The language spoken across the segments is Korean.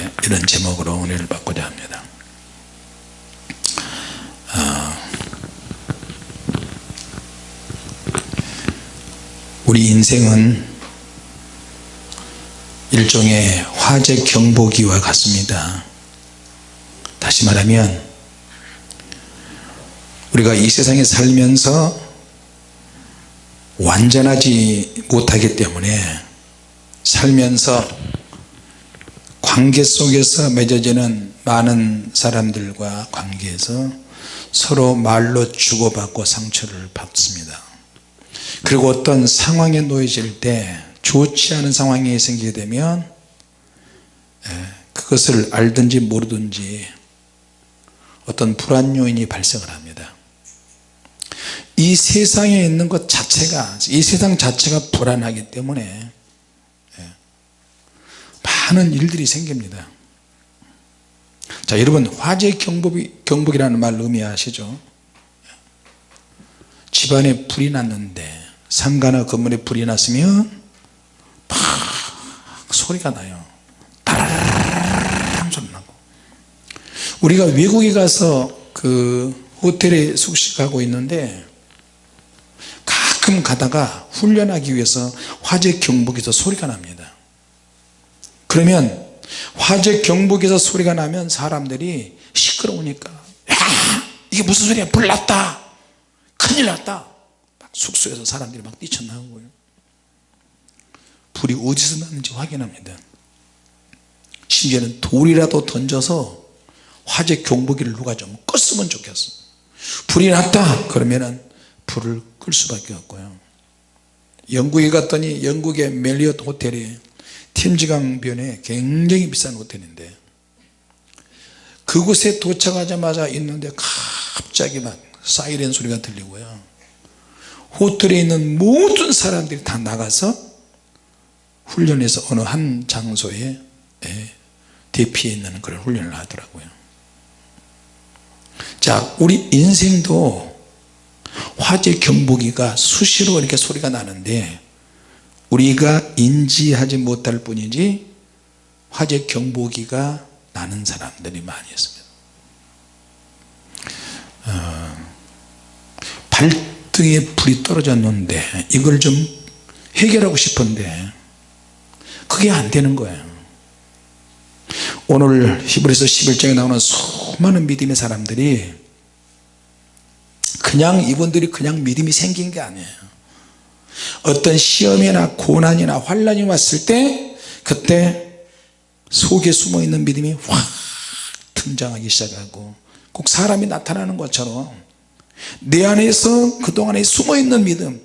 예, 이런 제목으로 은혜를 받고자 합니다. 어, 우리 인생은 일종의 화재 경보기와 같습니다. 다시 말하면 우리가 이 세상에 살면서 완전하지 못하기 때문에 살면서 관계 속에서 맺어지는 많은 사람들과 관계에서 서로 말로 주고받고 상처를 받습니다. 그리고 어떤 상황에 놓여질 때 좋지 않은 상황이 생기게 되면 예, 그것을 알든지 모르든지 어떤 불안 요인이 발생을 합니다. 이 세상에 있는 것 자체가 이 세상 자체가 불안하기 때문에 예, 많은 일들이 생깁니다. 자 여러분 화재 경보기, 경보기라는 말 의미하시죠? 집안에 불이 났는데 상가나 건물에 불이 났으면 팍 소리가 나요. 따라랑 소리 나고 우리가 외국에 가서 그 호텔에 숙식하고 있는데 가끔 가다가 훈련하기 위해서 화재 경보기에서 소리가 납니다 그러면 화재 경보기에서 소리가 나면 사람들이 시끄러우니까 야 이게 무슨 소리야? 불 났다. 큰일 났다. 막 숙소에서 사람들이 막 뛰쳐나오고요. 불이 어디서 났는지 확인합니다. 심지어는 돌이라도 던져서 화재 경보기를 누가 좀 껐으면 좋겠어. 불이 났다. 그러면은 불을 끌 수밖에 없고요. 영국에 갔더니 영국의 멜리엇 호텔이 팀즈강변에 굉장히 비싼 호텔인데 그곳에 도착하자마자 있는데 갑자기 막 사이렌 소리가 들리고요. 호텔에 있는 모든 사람들이 다 나가서 훈련해서 어느 한 장소에 예, 대피해 있는 그런 훈련을 하더라고요. 자 우리 인생도 화재 경보기가 수시로 이렇게 소리가 나는데 우리가 인지하지 못할 뿐이지 화재 경보기가 나는 사람들이 많이 있습니다. 어, 발등에 불이 떨어졌는데 이걸 좀 해결하고 싶은데 그게 안 되는 거예요. 오늘 히브리서 11장에 나오는 수많은 믿음의 사람들이 그냥 이분들이 그냥 믿음이 생긴 게 아니에요 어떤 시험이나 고난이나 환란이 왔을 때 그때 속에 숨어있는 믿음이 확 등장하기 시작하고 꼭 사람이 나타나는 것처럼 내 안에서 그동안에 숨어있는 믿음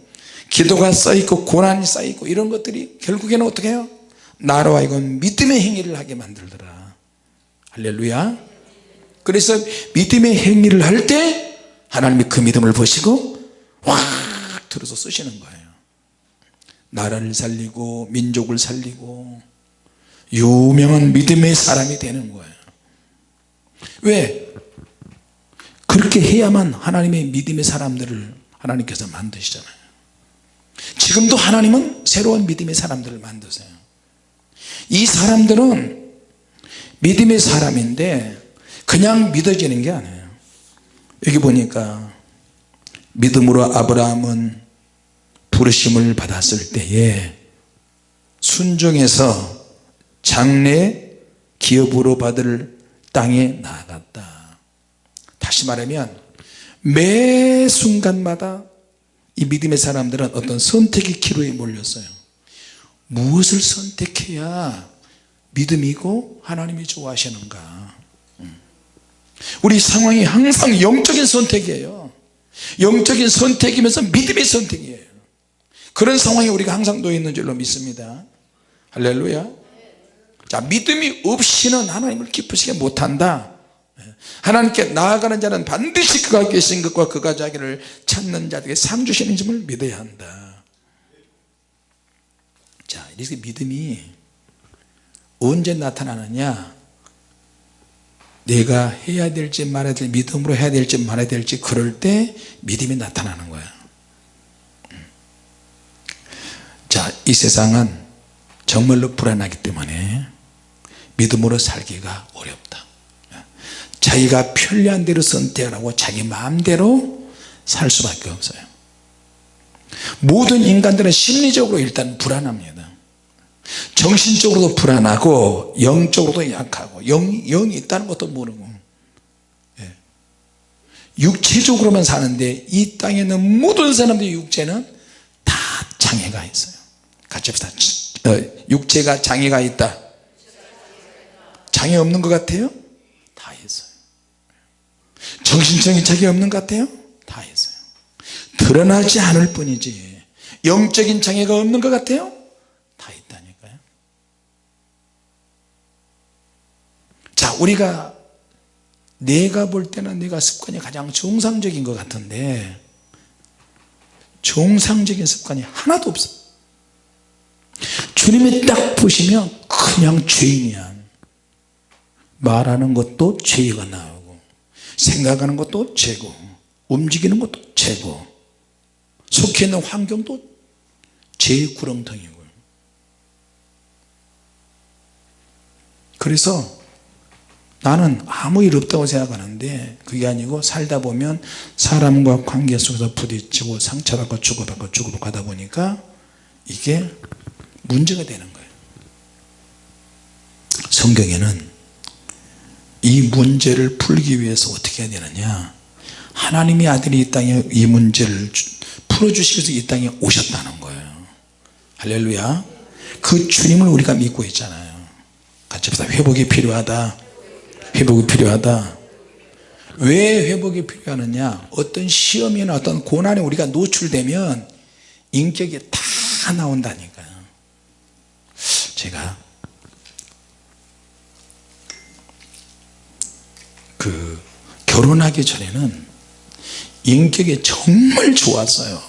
기도가 쌓이고 고난이 쌓이고 이런 것들이 결국에는 어떻게 해요? 나로 하여금 믿음의 행위를 하게 만들더라. 할렐루야. 그래서 믿음의 행위를 할 때 하나님이 그 믿음을 보시고 확 들어서 쓰시는 거예요 나라를 살리고 민족을 살리고 유명한 믿음의 사람이 되는 거예요. 왜? 그렇게 해야만 하나님의 믿음의 사람들을 하나님께서 만드시잖아요. 지금도 하나님은 새로운 믿음의 사람들을 만드세요. 이 사람들은 믿음의 사람인데 그냥 믿어지는 게 아니에요. 여기 보니까 믿음으로 아브라함은 부르심을 받았을 때에 순종해서 장래 기업으로 받을 땅에 나아갔다. 다시 말하면 매 순간마다 이 믿음의 사람들은 어떤 선택의 기로에 몰렸어요. 무엇을 선택해야 믿음이고 하나님이 좋아하시는가? 음. 우리 상황이 항상 영적인 선택이에요. 영적인 선택이면서 믿음의 선택이에요 그런 상황에 우리가 항상 놓여 있는 줄로 믿습니다. 할렐루야. 자 믿음이 없이는 하나님을 기쁘시게 못한다. 하나님께 나아가는 자는 반드시 그가 계신 것과 그가 자기를 찾는 자들에게 상 주시는 점을 믿어야 한다. 자 이렇게 믿음이 언제 나타나느냐? 내가 해야 될지 말아야 될지 믿음으로 해야 될지 말아야 될지 그럴 때 믿음이 나타나는 거야 자 이 세상은 정말로 불안하기 때문에 믿음으로 살기가 어렵다. 자기가 편리한 대로 선택하고 자기 마음대로 살 수밖에 없어요. 모든 인간들은 심리적으로 일단 불안합니다. 정신적으로도 불안하고 영적으로도 약하고 영, 영이 있다는 것도 모르고. 예. 육체적으로만 사는데 이 땅에 있는 모든 사람들의 육체는 다 장애가 있어요 같이 합시다 어, 육체가 장애가 있다 장애 없는 것 같아요? 다 있어요 정신적인 장애 없는 것 같아요? 다 있어요 드러나지 않을 뿐이지 영적인 장애가 없는 것 같아요? 다 있다니까요 자 우리가 내가 볼 때는 내가 습관이 가장 정상적인 것 같은데 정상적인 습관이 하나도 없어 주님이 딱 보시면 그냥 죄인이야. 말하는 것도 죄가 나오고 생각하는 것도 죄고 움직이는 것도 죄고 속해 있는 환경도 죄의 구렁텅이고. 그래서 나는 아무 일 없다고 생각하는데 그게 아니고 살다 보면 사람과 관계 속에서 부딪히고 상처받고 주고받고 주고받고 하다 보니까 이게 문제가 되는 거예요. 성경에는 이 문제를 풀기 위해서 어떻게 해야 되느냐? 하나님의 아들이 이 땅에 이 문제를 풀어주시기 위해서 이 땅에 오셨다는 거예요. 할렐루야. 그 주님을 우리가 믿고 있잖아요. 같이 합시다 회복이 필요하다. 회복이 필요하다. 왜 회복이 필요하느냐? 어떤 시험이나 어떤 고난에 우리가 노출되면 인격이 다 나온다니까요 제가 그 결혼하기 전에는 인격이 정말 좋았어요.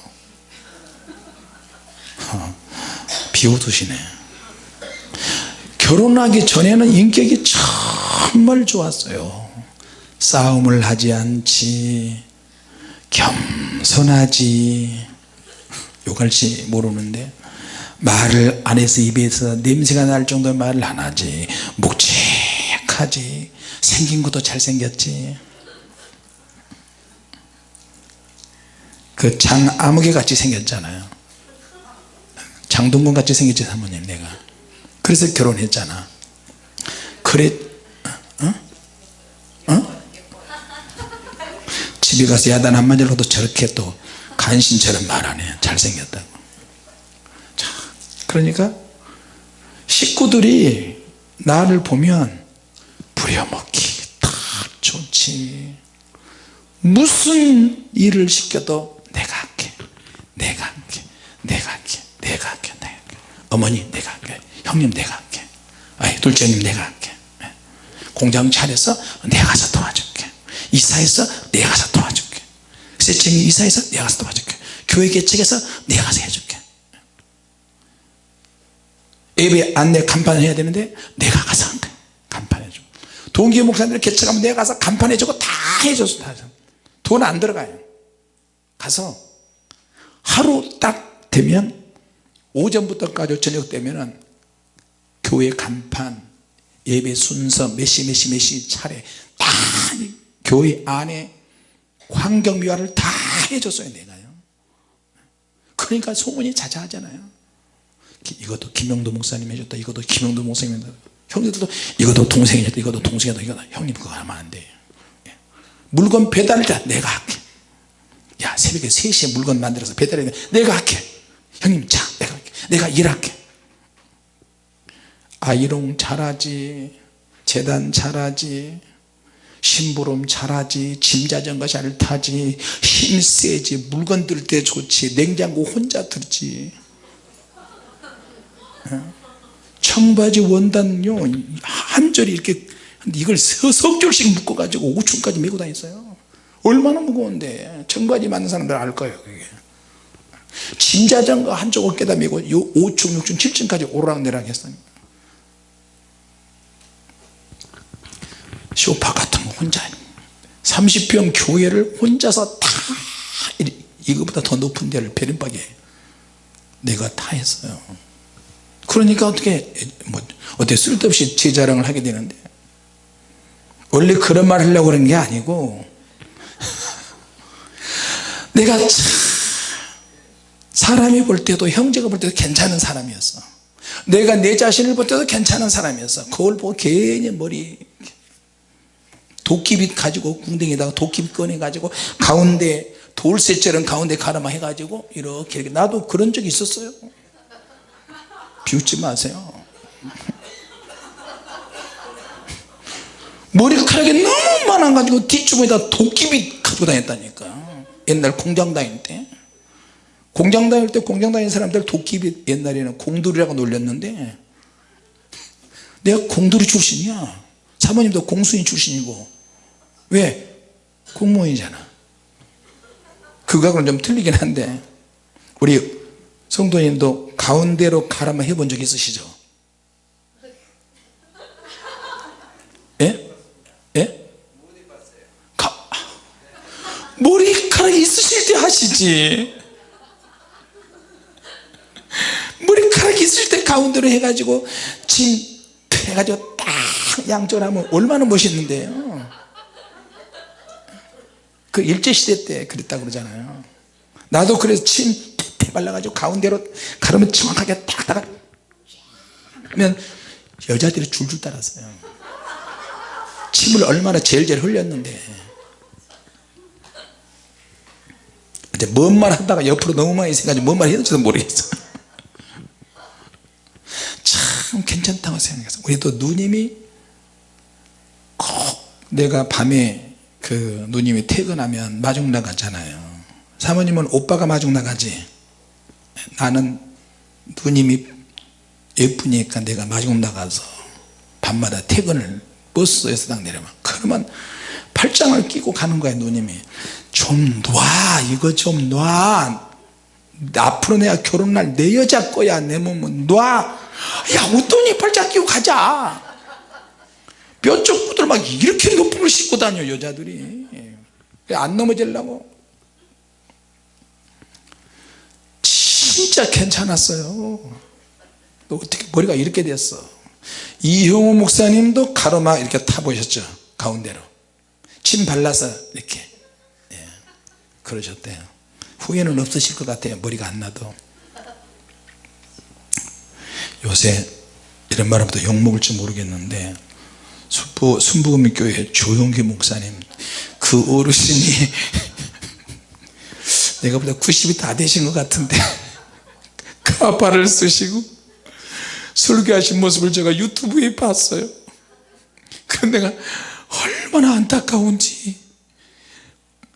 어, 비웃으시네. 결혼하기 전에는 인격이 정말 좋았어요. 싸움을 하지 않지 겸손하지. 욕할지 모르는데 말을 안에서 입에서 냄새가 날 정도의 말을 안 하지. 묵직하지. 생긴 것도 잘생겼지. 그 장아무개 같이 생겼잖아요. 장동건 같이 생겼지 사모님 내가. 그래서 결혼했잖아. 그래 어? 어? 집에 가서 야단 한 마디로 도 저렇게 또 간신처럼 말하네 잘생겼다고. 자, 그러니까 식구들이 나를 보면 부려먹기 다 좋지. 무슨 일을 시켜도 내가 할게 내가 할게 내가 할게 내가 할게 내가 할게. 어머니 내가 할게. 형님 내가 할게. 아이 둘째님 내가 할게. 예. 공장 차려서 내가 가서 도와줄게. 이사해서 내가 가서 도와줄게. 세팅이 이사해서 내가 가서 도와줄게. 교회 개척해서 내가 가서 해줄게 예배 안내 간판 해야 되는데 내가 가서 간판해줘 동기 목사님들 개척하면 내가 가서 간판해주고 다 해줬어 돈안 들어가요. 가서 하루 딱 되면 오전부터까지 저녁 되면은 교회 간판 예배 순서 몇시 몇시 몇시 차례 다 교회 안에 환경 미화를 다 해줬어요 내가요. 그러니까 소문이 자자하잖아요 이것도 김영도 목사님 해줬다 이것도 김영도 목사님 해줬다. 형님들도 이것도 동생이 했다 이것도 동생이 했다. 이거 형님 그거 하면 안돼. 예. 물건 배달할 때 내가 할게. 야 새벽에 3시에 물건 만들어서 배달해 내가 할게. 형님 자 내가 할게. 내가 일할게. 아이롱 잘하지 재단 잘하지 심부름 잘하지 짐자전거 잘 타지 힘 세지 물건 들 때 좋지 냉장고 혼자 들지. 어? 청바지 원단요 한 절이 이렇게 이걸 서석 줄씩 묶어 가지고 5층까지 메고 다녔어요. 얼마나 무거운데. 청바지 만든 사람들 알 거예요 그게. 짐자전거 한쪽 어깨다 메고 5층 6층 7층까지 오르락내락 했어요 쇼파 같은 거 혼자 30평 교회를 혼자서 다 이거보다 더 높은 데를 베른박에 내가 다 했어요 그러니까 어떻게 뭐 어떻게 쓸데없이 제 자랑을 하게 되는데. 원래 그런 말 하려고 그런 게 아니고. 내가 참 사람이 볼 때도 형제가 볼 때도 괜찮은 사람이었어. 내가 내 자신을 볼 때도 괜찮은 사람이었어. 거울 보고 괜히 머리 도끼빗 가지고 궁뎅이에다가 도끼빗 꺼내 가지고 가운데 돌쇠처럼 가운데 가르마 해가지고 이렇게, 이렇게. 나도 그런 적이 있었어요 비웃지 마세요. 머리카락이 너무 많아 가지고 뒷주머니에다 도끼빗 가지고 다녔다니까 옛날 공장 다닐 때. 공장 다닐 때 공장 다니는 사람들 도끼빗 옛날에는 공돌이라고 놀렸는데 내가 공돌이 출신이야. 사모님도 공수인 출신이고. 왜? 공무원이잖아. 그거하고는 좀 틀리긴 한데 우리 성도님도 가운데로 가라마 해본 적 있으시죠? 예? 예? 가, 머리카락이 있으실 때 하시지 머리카락이 있을 때 가운데로 해가지고 진 해가지고 딱 양쪽으로 하면 얼마나 멋있는데요 그 일제시대 때 그랬다 그러잖아요 나도 그래서 침 태 발라가지고 가운데로 가르면 정확하게 딱 하면 여자들이 줄줄 따랐어요. 침을 얼마나 제일제일 흘렸는데. 근데 뭔 말 하다가 옆으로 너무 많이 있어가지고 뭔말 될지도 모르겠어. 참 괜찮다고 생각했어 우리도 누님이 꼭 내가 밤에 그 누님이 퇴근하면 마중 나가잖아요. 사모님은 오빠가 마중 나가지 나는 누님이 예쁘니까 내가 마중 나가서 밤마다 퇴근을 버스에서 딱 내려면 그러면 팔짱을 끼고 가는 거야 누님이 좀 놔. 이거 좀 놔. 앞으로 내가 결혼할 내 여자 거야 내 몸은. 놔야 어떠니 팔짱 끼고 가자. 뼈쪽 구들 막 이렇게 높은 걸 신고 다녀 여자들이. 안 넘어지려고 진짜 괜찮았어요. 또 어떻게 머리가 이렇게 됐어? 이형우 목사님도 가로막 이렇게 타보셨죠? 가운데로. 침 발라서 이렇게. 예, 그러셨대요. 후회는 없으실 것 같아요 머리가 안 나도. 요새 이런 말 하면 또 욕먹을지 모르겠는데 순부, 순부금교회 조용기 목사님 그 어르신이 내가 보다 90이 다 되신 것 같은데 가발을 쓰시고 설교하신 모습을 제가 유튜브에 봤어요. 그런데 내가 얼마나 안타까운지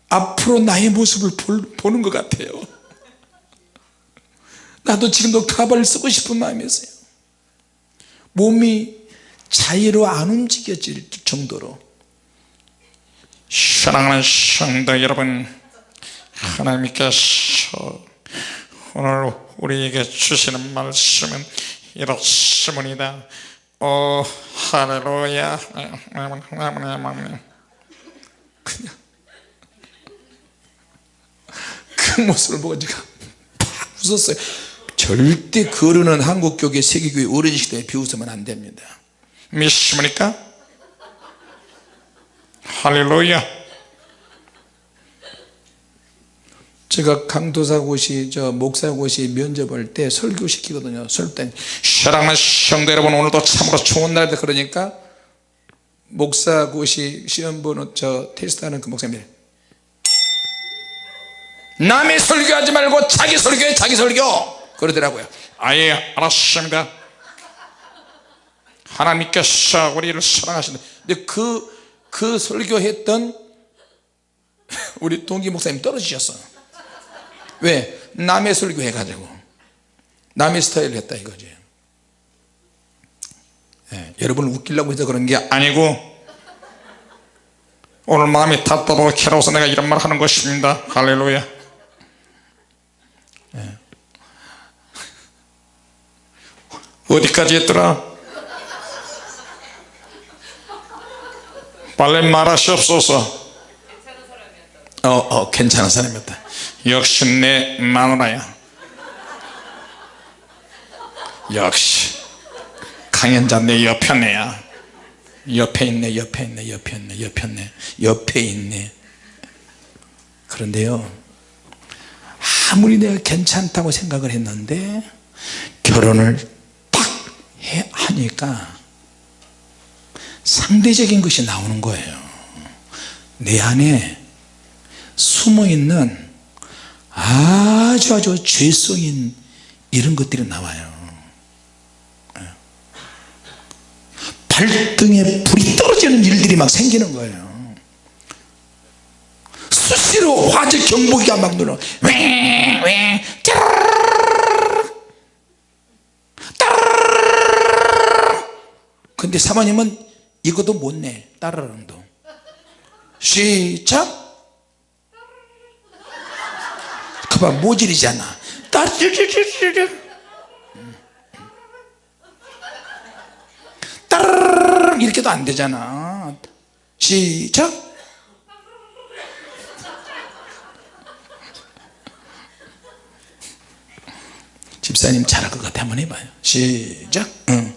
앞으로 나의 모습을 볼, 보는 것 같아요. 나도 지금도 가발을 쓰고 싶은 마음이 있어요. 몸이 자유로 안 움직여질 정도로. 사랑하는 성도 여러분 하나님께서 오늘 우리에게 주시는 말씀은 이렇습니다. 오 할렐루야. 그냥 그 모습을 보고 제가 팍 웃었어요. 절대 그러는 한국교회 세계교회 때문에 비웃으면 안 됩니다. 믿습니까? 할렐루야 제가 강도사고시 저 목사고시 면접할 때 설교시키거든요 설때. 사랑하는 성도 여러분 오늘도 참으로 좋은 날이다 그러니까 목사고시 시험 보는 저 테스트하는 그 목사님. 남의 설교하지 말고 자기 설교해 자기 설교! 그러더라고요. 아예 알았습니다. 하나님께서 우리를 사랑하신다 근데 그, 그 설교했던 우리 동기 목사님 떨어지셨어 왜? 남의 설교 해 가지고. 남의 스타일을 했다 이거지. 예, 여러분을 웃기려고 해서 그런 게 아니고 오늘 마음이 답답하고 괴로워서 내가 이런 말 하는 것입니다. 할렐루야. 예. 어디까지 했더라? 빨리 말하시옵소서. 어, 어 괜찮은 사람이었다 역시 내 마누라야. 역시 강연자 내 옆편에야. 옆에 있네 옆에 있네 옆에 있네 옆에 있네 옆에 있네. 그런데요 아무리 내가 괜찮다고 생각을 했는데 결혼을 딱 해- 하니까 상대적인 것이 나오는 거예요. 내 안에 숨어있는 아주 아주 죄성인 이런 것들이 나와요. 발등에 불이 떨어지는 일들이 막 생기는 거예요. 수시로 화재 경보기가 막 눌러. 근데 사모님은 이것도 못내. 따르릉도 시작 그봐 모질이잖아. 따르르르르 따르르르 이렇게도 안 되잖아. 시작. 집사님 잘할 것 같아. 한번 해봐요. 시작. 응.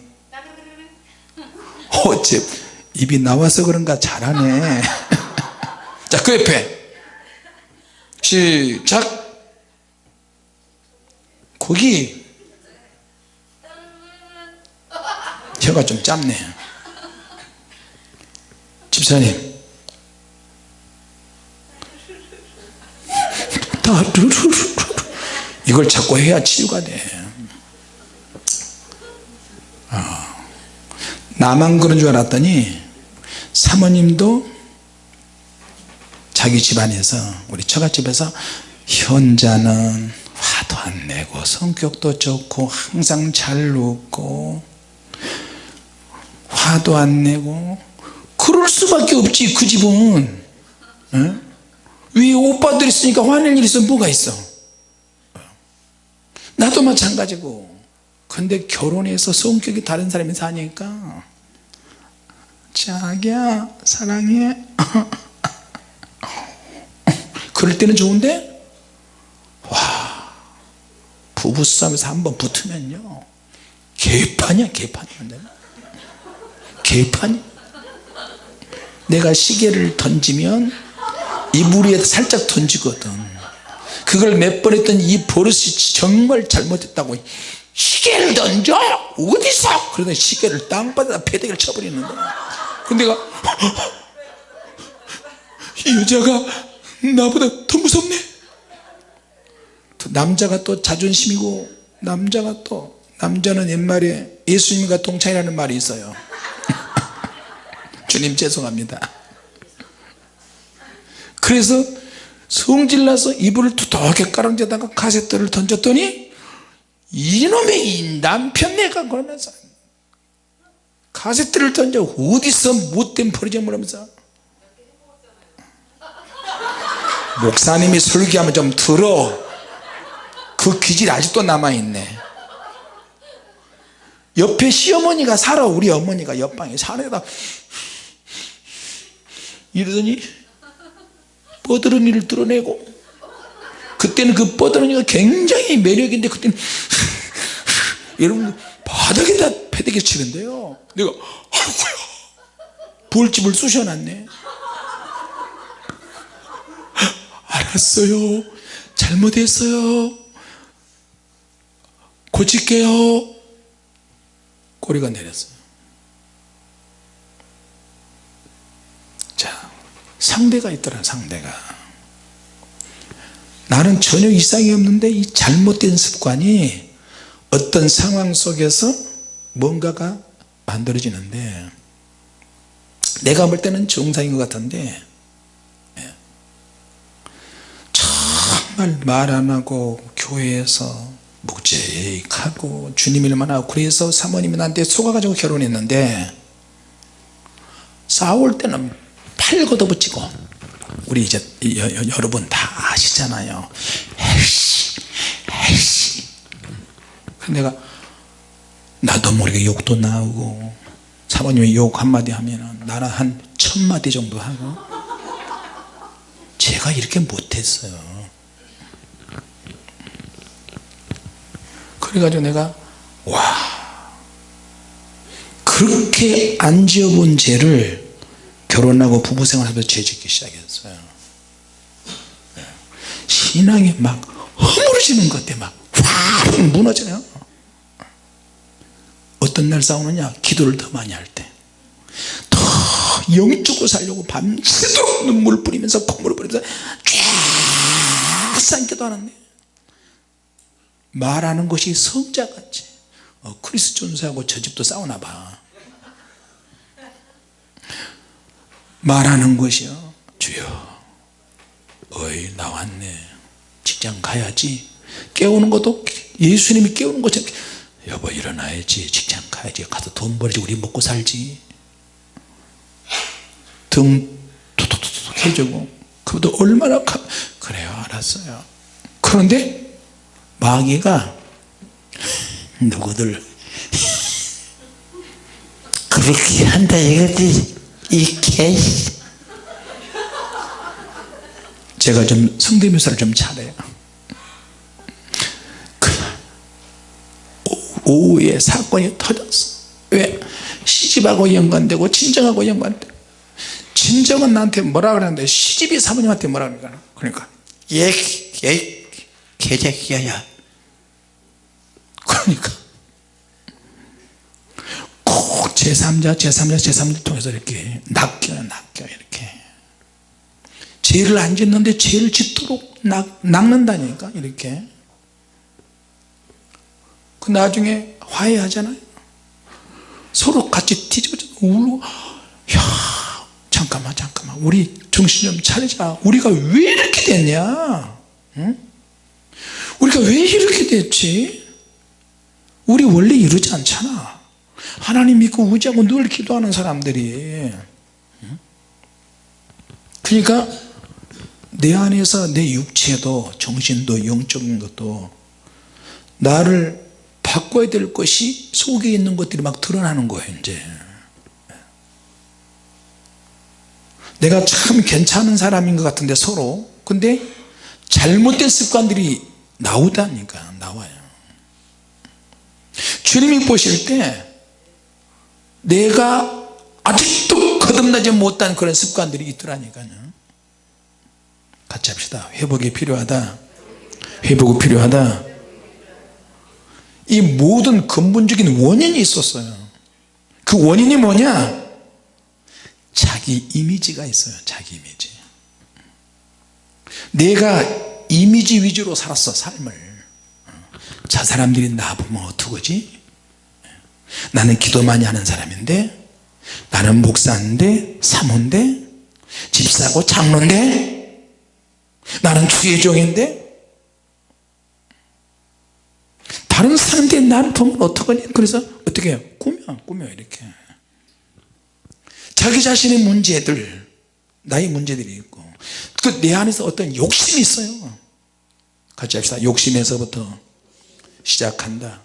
어째 입이 나와서 그런가 잘하네. 자 그 옆에. 시작 거기 혀가 좀 짧네. 집사님. 이걸 자꾸 해야 치유가 돼. 아, 나만 그런 줄 알았더니 사모님도 자기 집안에서 우리 처갓집에서 현자는 화도 안 내고 성격도 좋고 항상 잘 웃고 화도 안 내고 그럴 수밖에 없지 그 집은. 에? 위 오빠들 있으니까 화낼 일 있으면 뭐가 있어? 나도 마찬가지고. 근데 결혼해서 성격이 다른 사람이 사니까. 자기야 사랑해. 그럴 때는 좋은데? 와 부부싸움에서 한번 붙으면요. 개판이야 개판이 개판이 내가 시계를 던지면 이불 위에 살짝 던지거든. 그걸 몇 번 했더니 이 버릇이 정말 잘못했다고. 시계를 던져! 어디서? 그러더니 시계를 땅바닥에 패대기를 쳐버리는 거야 근데 내가 이 여자가 나보다 더 무섭네? 또 남자가 또 자존심이고 남자가 또 남자는 옛말에 예수님과 동창이라는 말이 있어요. 주님 죄송합니다. 그래서 성질나서 이불을 두둑하게 깔아앉아다가 카세트를 던졌더니 이놈의 이 남편 내가 그러면서 카세트를 던져 어디서 못된 버리점을 하면서 목사님이 설교하면 좀 들어 그 기질이 아직도 남아있네. 옆에 시어머니가 살아 우리 어머니가 옆방에 산에다. 이러더니 뻐드러니를 드러내고 그때는 그 뻐드러니가 굉장히 매력인데 그때는 여러분 바닥에다 패대기 치는데요. 내가 아이고야 볼집을 쑤셔놨네. 알았어요. 잘못했어요 고칠게요. 꼬리가 내렸어요. 자 상대가 있더라 상대가. 나는 전혀 이상이 없는데 이 잘못된 습관이 어떤 상황 속에서 뭔가가 만들어지는데 내가 볼 때는 정상인 것 같은데 예. 정말 말 안 하고 교회에서 묵직하고 주님 일만 하고 그래서 사모님이 나한테 속아가지고 결혼했는데 싸울 때는 팔 걷어붙이고 우리 이제 여, 여, 여러분 다 아시잖아요. 에이씨 에이씨. 내가 나도 모르게 욕도 나오고 사모님이 욕 한마디 하면 나는 한 천마디 정도 하고 제가 이렇게 못했어요 그래가지고 내가 와 그렇게 안 지어본 죄를 결혼하고 부부생활하면서 죄짓기 시작했어요. 신앙이 막 허물어지는 것 때문에 막확 무너져요. 어떤 날 싸우느냐? 기도를 더 많이 할 때. 더 영적으로 살려고 밤새도록 눈물 뿌리면서 콧물 뿌리면서 쫙 기도 하는데 말하는 것이 성자같이. 어, 크리스 존스하고 저 집도 싸우나 봐. 말하는 것이요. 주여 어이 나왔네. 직장 가야지. 깨우는 것도 예수님이 깨우는 것처럼. 여보 일어나야지. 직장 가야지. 가서 돈 벌지. 우리 먹고 살지. 등 툭툭툭 해주고. 그것도 얼마나 가... 그래요. 알았어요. 그런데 마귀가 누구들 그렇게 한다 이거지. 이 개. 제가 좀 성대묘사를 좀 잘해요. 오후에 사건이 터졌어. 왜? 시집하고 연관되고 친정하고 연관되고 친정은 나한테 뭐라 그러는데 시집이 사모님한테 뭐라 그러니까? 그러니까 얘, 얘 개새끼야 야 그러니까. 꼭 제3자 제3자 제3자 통해서 이렇게 낚여요 낚여 이렇게. 죄를 안 짓는데 죄를 짓도록 낚, 낚는다니까 이렇게. 그 나중에 화해하잖아요. 서로 같이 뒤집어져. 울고. 야 잠깐만 잠깐만. 우리 정신 좀 차리자. 우리가 왜 이렇게 됐냐? 응? 우리가 왜 이렇게 됐지 우리 원래 이러지 않잖아. 하나님 믿고 의지하고 늘 기도하는 사람들이. 응? 그러니까 내 안에서 내 육체도 정신도 영적인 것도 나를 바꿔야 될 것이 속에 있는 것들이 막 드러나는 거예요 이제. 내가 참 괜찮은 사람인 것 같은데 서로. 근데 잘못된 습관들이 나오다니까 나와요 주님이 보실 때 내가 아직도 거듭나지 못한 그런 습관들이 있더라니까요. 같이 합시다. 회복이 필요하다. 회복이 필요하다. 이 모든 근본적인 원인이 있었어요. 그 원인이 뭐냐? 자기 이미지가 있어요. 자기 이미지. 내가 이미지 위주로 살았어 삶을 저 사람들이 나 보면 어떡하지? 나는 기도 많이 하는 사람인데 나는 목사인데 사모인데 집사고 장로인데 나는 주의종인데. 다른 사람들이 나를 보면 어떡하니? 그래서 어떻게 해요? 꾸며 꾸며 이렇게. 자기 자신의 문제들 나의 문제들이 있고. 또내 안에서 어떤 욕심이 있어요. 같이 합시다. 욕심에서부터 시작한다.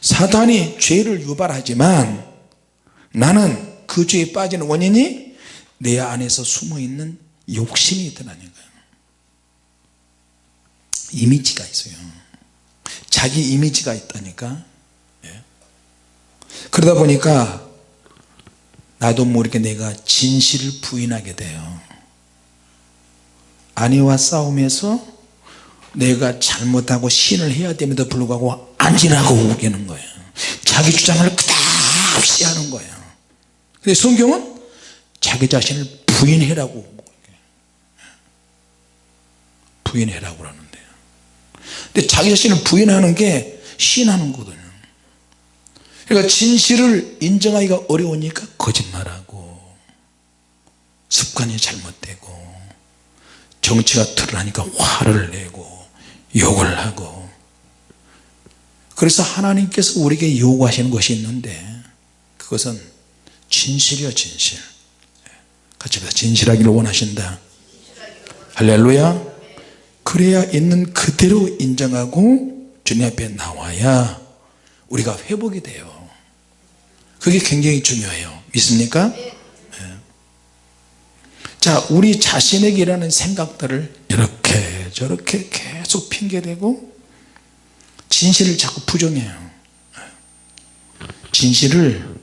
사단이 죄를 유발하지만 나는 그 죄에 빠지는 원인이 내 안에서 숨어있는 욕심이 있더라는 거예요 이미지가 있어요. 자기 이미지가 있다니까. 예. 그러다 보니까 나도 모르게 내가 진실을 부인하게 돼요. 아내와 싸움에서 내가 잘못하고 신을 해야 됨에도 불구하고 안지라고 우기는 거예요. 자기 주장을 끝없이 하는 거예요. 근데 성경은 자기 자신을 부인해라고 부인해라고 그러는데요. 근데 자기 자신을 부인하는 게 신하는 거거든요. 그러니까 진실을 인정하기가 어려우니까 거짓말하고 습관이 잘못되고 정치가 드러나니까 화를 내고 욕을 하고. 그래서 하나님께서 우리에게 요구하시는 것이 있는데 그것은 진실이요 진실. 같이 봐 진실하기를 원하신다. 할렐루야. 그래야 있는 그대로 인정하고 주님 앞에 나와야 우리가 회복이 돼요. 그게 굉장히 중요해요. 믿습니까? 네. 자 우리 자신에게 일하는 생각들을 저렇게 계속 핑계대고 진실을 자꾸 부정해요. 진실을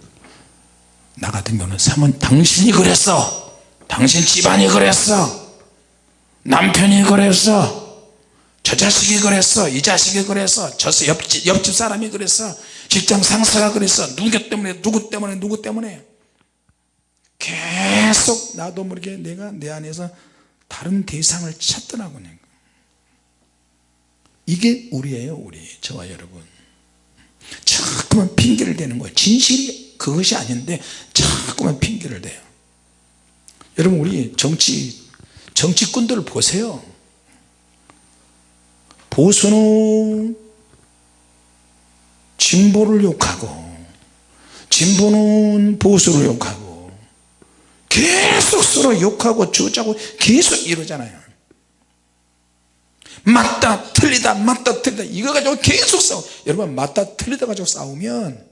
나 같은 경우는 사모님 당신이 그랬어. 당신 집안이 그랬어. 남편이 그랬어. 저 자식이 그랬어. 이 자식이 그랬어. 저 옆집, 옆집 사람이 그랬어. 직장 상사가 그랬어. 누구 때문에 누구 때문에 누구 때문에. 계속 나도 모르게 내가 내 안에서 다른 대상을 찾더라고요 이게 우리예요 우리. 저와 여러분. 자꾸만 핑계를 대는 거예요. 진실이 그것이 아닌데 자꾸만 핑계를 대요. 여러분 우리 정치 정치꾼들 을 보세요. 보수는 진보를 욕하고 진보는 보수를 욕하고 계속 서로 욕하고 주자고 계속 이러잖아요 맞다 틀리다 맞다 틀리다. 이거 가지고 계속 싸워. 여러분 맞다 틀리다 가지고 싸우면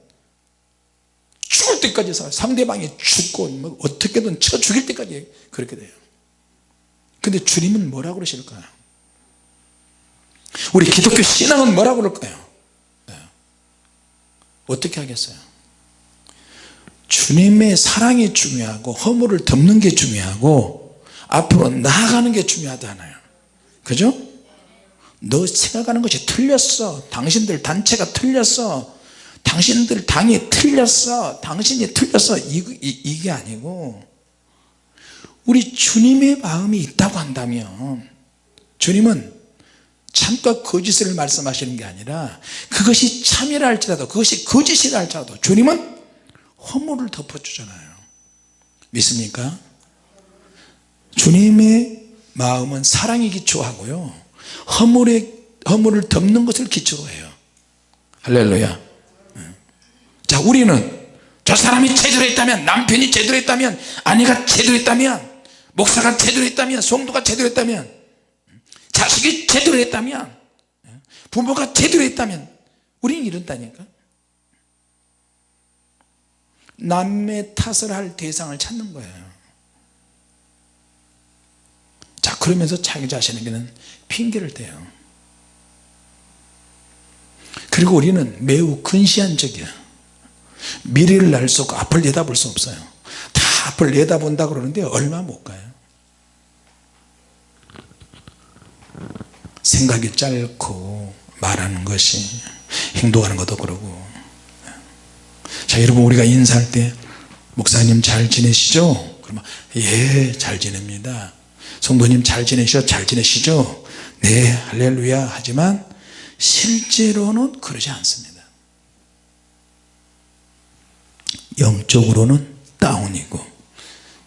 죽을 때까지 싸워 상대방이 죽고 뭐 어떻게든 쳐 죽일 때까지 그렇게 돼요. 근데 주님은 뭐라고 그러실까요 우리 기독교 신앙은 뭐라고 그럴까요? 네. 어떻게 하겠어요? 주님의 사랑이 중요하고 허물을 덮는 게 중요하고 앞으로 나아가는 게 중요하잖아요. 그죠 너 생각하는 것이 틀렸어. 당신들 단체가 틀렸어. 당신들 당이 틀렸어. 당신이 틀렸어. 이, 이, 이 게 아니고 우리 주님의 마음이 있다고 한다면 주님은 참과 거짓을 말씀하시는 게 아니라 그것이 참이라 할지라도 그것이 거짓이라 할지라도 주님은 허물을 덮어주잖아요. 믿습니까? 주님의 마음은 사랑이 기초하고요 허물에, 허물을 덮는 것을 기초로 해요. 할렐루야. 자 우리는 저 사람이 제대로 했다면 남편이 제대로 했다면 아내가 제대로 했다면 목사가 제대로 했다면 성도가 제대로 했다면 자식이 제대로 했다면 부모가 제대로 했다면 우리는 이런다니까. 남의 탓을 할 대상을 찾는 거예요. 자 그러면서 자기 자신에게는 핑계를 대요 그리고 우리는 매우 근시안적이야 미래를 알 수 없고 앞을 내다볼 수 없어요 다 앞을 내다본다 그러는데 얼마 못 가요 생각이 짧고 말하는 것이 행동하는 것도 그러고 자 여러분 우리가 인사할 때 목사님 잘 지내시죠? 그러면 예 잘 지냅니다 성도님 잘 지내시죠? 잘 지내시죠? 네 할렐루야. 하지만 실제로는 그러지 않습니다. 영적으로는 다운이고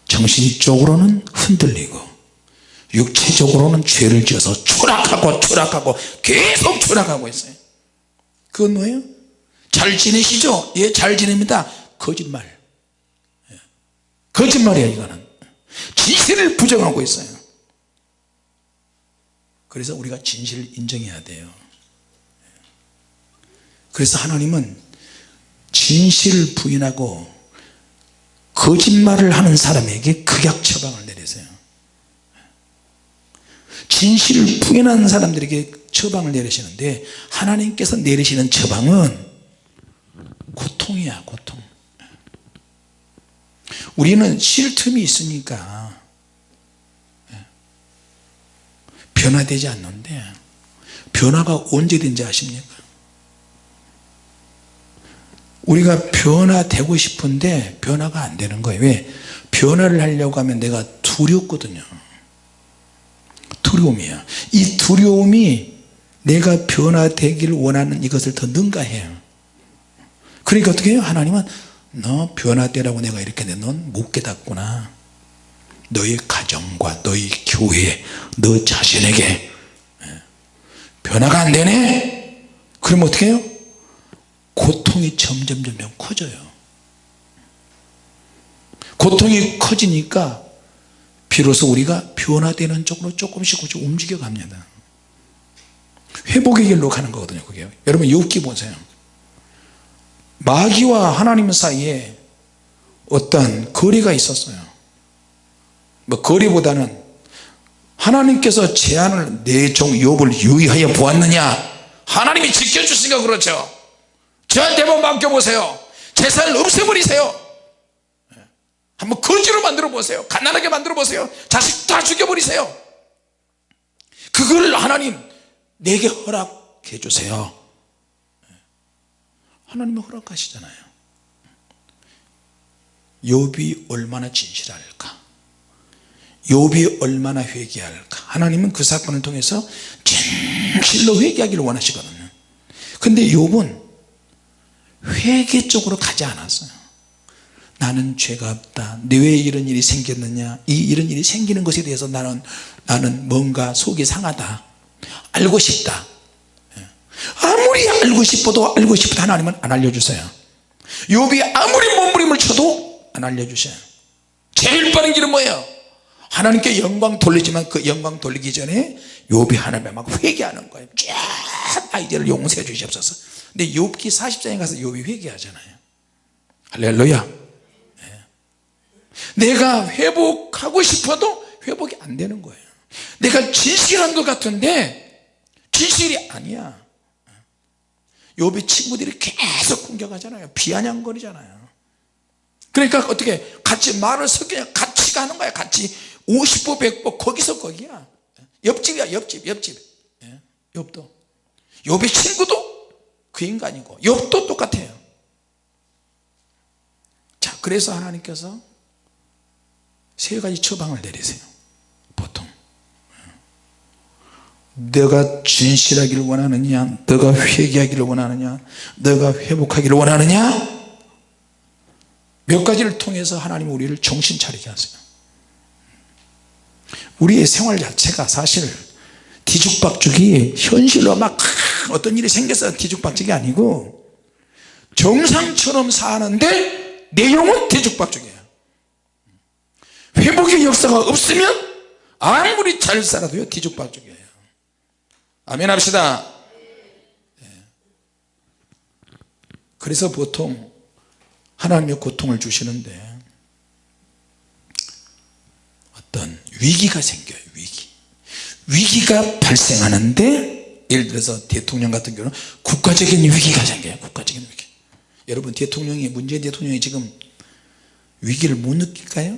정신적으로는 흔들리고 육체적으로는 죄를 지어서 추락하고 추락하고 계속 추락하고 있어요. 그건 뭐예요? 잘 지내시죠? 예 잘 지냅니다. 거짓말. 예. 거짓말이야 이거는. 진실을 부정하고 있어요 그래서 우리가 진실을 인정해야 돼요. 그래서 하나님은 진실을 부인하고 거짓말을 하는 사람에게 극약 처방을 내리세요. 진실을 부인하는 사람들에게 처방을 내리시는데 하나님께서 내리시는 처방은 고통이야 고통. 우리는 쉴 틈이 있으니까 변화되지 않는데 변화가 언제든지 아십니까? 우리가 변화되고 싶은데 변화가 안 되는 거예요. 왜? 변화를 하려고 하면 내가 두렵거든요. 두려움이야 이 두려움이 내가 변화되기를 원하는 이것을 더 능가해요. 그러니까 어떻게 해요? 하나님은 너 변화되라고 내가 이렇게 내넌못 깨닫구나 너의 가정과 너의 교회 너 자신에게. 예. 변화가 안 되네? 그럼 어떻게 해요? 고통이 점점 점점 커져요. 고통이 커지니까 비로소 우리가 변화되는 쪽으로 조금씩 움직여 갑니다. 회복의 길로 가는 거거든요 그게. 여러분 욥기 보세요. 마귀와 하나님 사이에 어떤 거리가 있었어요 뭐 거리보다는 하나님께서 제안을 내 종 욥을 유의하여 보았느냐? 하나님이 지켜주시니까 그렇죠. 저한테 한번 맡겨보세요. 재산을 없애버리세요. 한번 거지로 만들어 보세요. 가난하게 만들어 보세요. 자식 다 죽여버리세요. 그걸 하나님 내게 허락해 주세요. 하나님은 허락하시잖아요. 욥이 얼마나 진실할까 욥이 얼마나 회개할까? 하나님은 그 사건을 통해서 진실로 회개하기를 원하시거든요. 근데 욥은 회개 쪽으로 가지 않았어요. 나는 죄가 없다. 내왜 이런 일이 생겼느냐? 이 이런 일이 생기는 것에 대해서 나는 나는 뭔가 속이 상하다. 알고 싶다. 예. 아무리 알고 싶어도 알고 싶어도 하나님은 안 알려주세요. 욥이 아무리 몸부림을 쳐도 안 알려주셔요. 제일 빠른 길은 뭐예요 하나님께 영광 돌리지만 그 영광 돌리기 전에 욥이 하나님에 막 회개하는 거예요. 쫙 아이디어를 용서해 주시옵소서. 근데 욥기 40장에 가서 욥이 회개하잖아요. 할렐루야. 네. 내가 회복하고 싶어도 회복이 안 되는 거예요. 내가 진실한 것 같은데 진실이 아니야. 욥의 친구들이 계속 공격하잖아요. 비아냥거리잖아요. 그러니까 어떻게 같이 말을 섞여 같이 가는 거야. 같이 50보 100보 거기서 거기야. 옆집이야 옆집 옆집. 예, 욥도. 욥의 친구도 그 인간이고 욥도 똑같아요. 자 그래서 하나님께서 세 가지 처방을 내리세요. 보통. 너가 진실하기를 원하느냐 너가 회개하기를 원하느냐 너가 회복하기를 원하느냐? 몇 가지를 통해서 하나님 우리를 정신 차리게 하세요 우리의 생활 자체가 사실 뒤죽박죽이 현실로 막 어떤 일이 생겨서 뒤죽박죽이 아니고 정상처럼 사는데 내용은 뒤죽박죽이에요. 회복의 역사가 없으면 아무리 잘 살아도요 뒤죽박죽이에요. 아멘 합시다. 네. 그래서 보통 하나님의 고통을 주시는데 어떤 위기가 생겨요 위기. 위기가 발생하는데 예를 들어서 대통령 같은 경우는 국가적인 위기가 생겨요 국가적인 위기. 여러분 대통령이 문재인 대통령이 지금 위기를 못 느낄까요?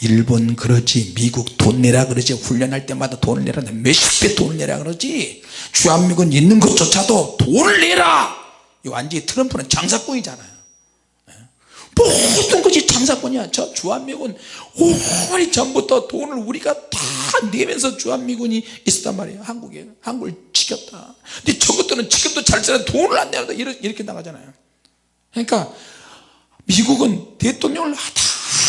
일본 그러지 미국 돈 내라 그러지 훈련할 때마다 돈을 내라 몇십 배 돈을 내라 그러지 주한미군 있는 것조차도 돈을 내라! 완전히 트럼프는 장사꾼이잖아요 모든 것이 장사꾼이야 저 주한미군 오랜 전부터 돈을 우리가 다 내면서 주한미군이 있었단 말이에요. 한국에. 한국을 지켰다. 근데 저것들은 지금도 잘 살아 돈을 안 내는다 이렇게, 나가잖아요. 그러니까 미국은 대통령을 하다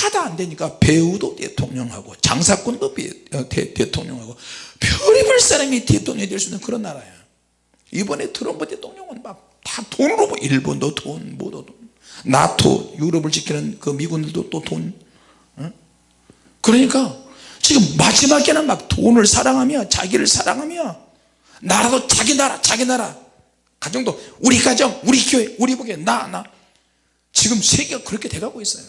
하다 안 되니까 배우도 대통령하고 장사꾼도 어, 대, 대통령하고 별의별 사람이 대통령이 될 수 있는 그런 나라예요. 이번에 트럼프 대통령은 막 다 돈으로 뭐 일본도 돈 뭐도 돈 나토 유럽을 지키는 그 미군들도 또돈 어? 그러니까 지금 마지막에는 막 돈을 사랑하며 자기를 사랑하며 나라도 자기 나라 자기 나라. 가정도. 우리 가정 우리 교회 우리 보기에 나나. 지금 세계가 그렇게 돼가고 있어요.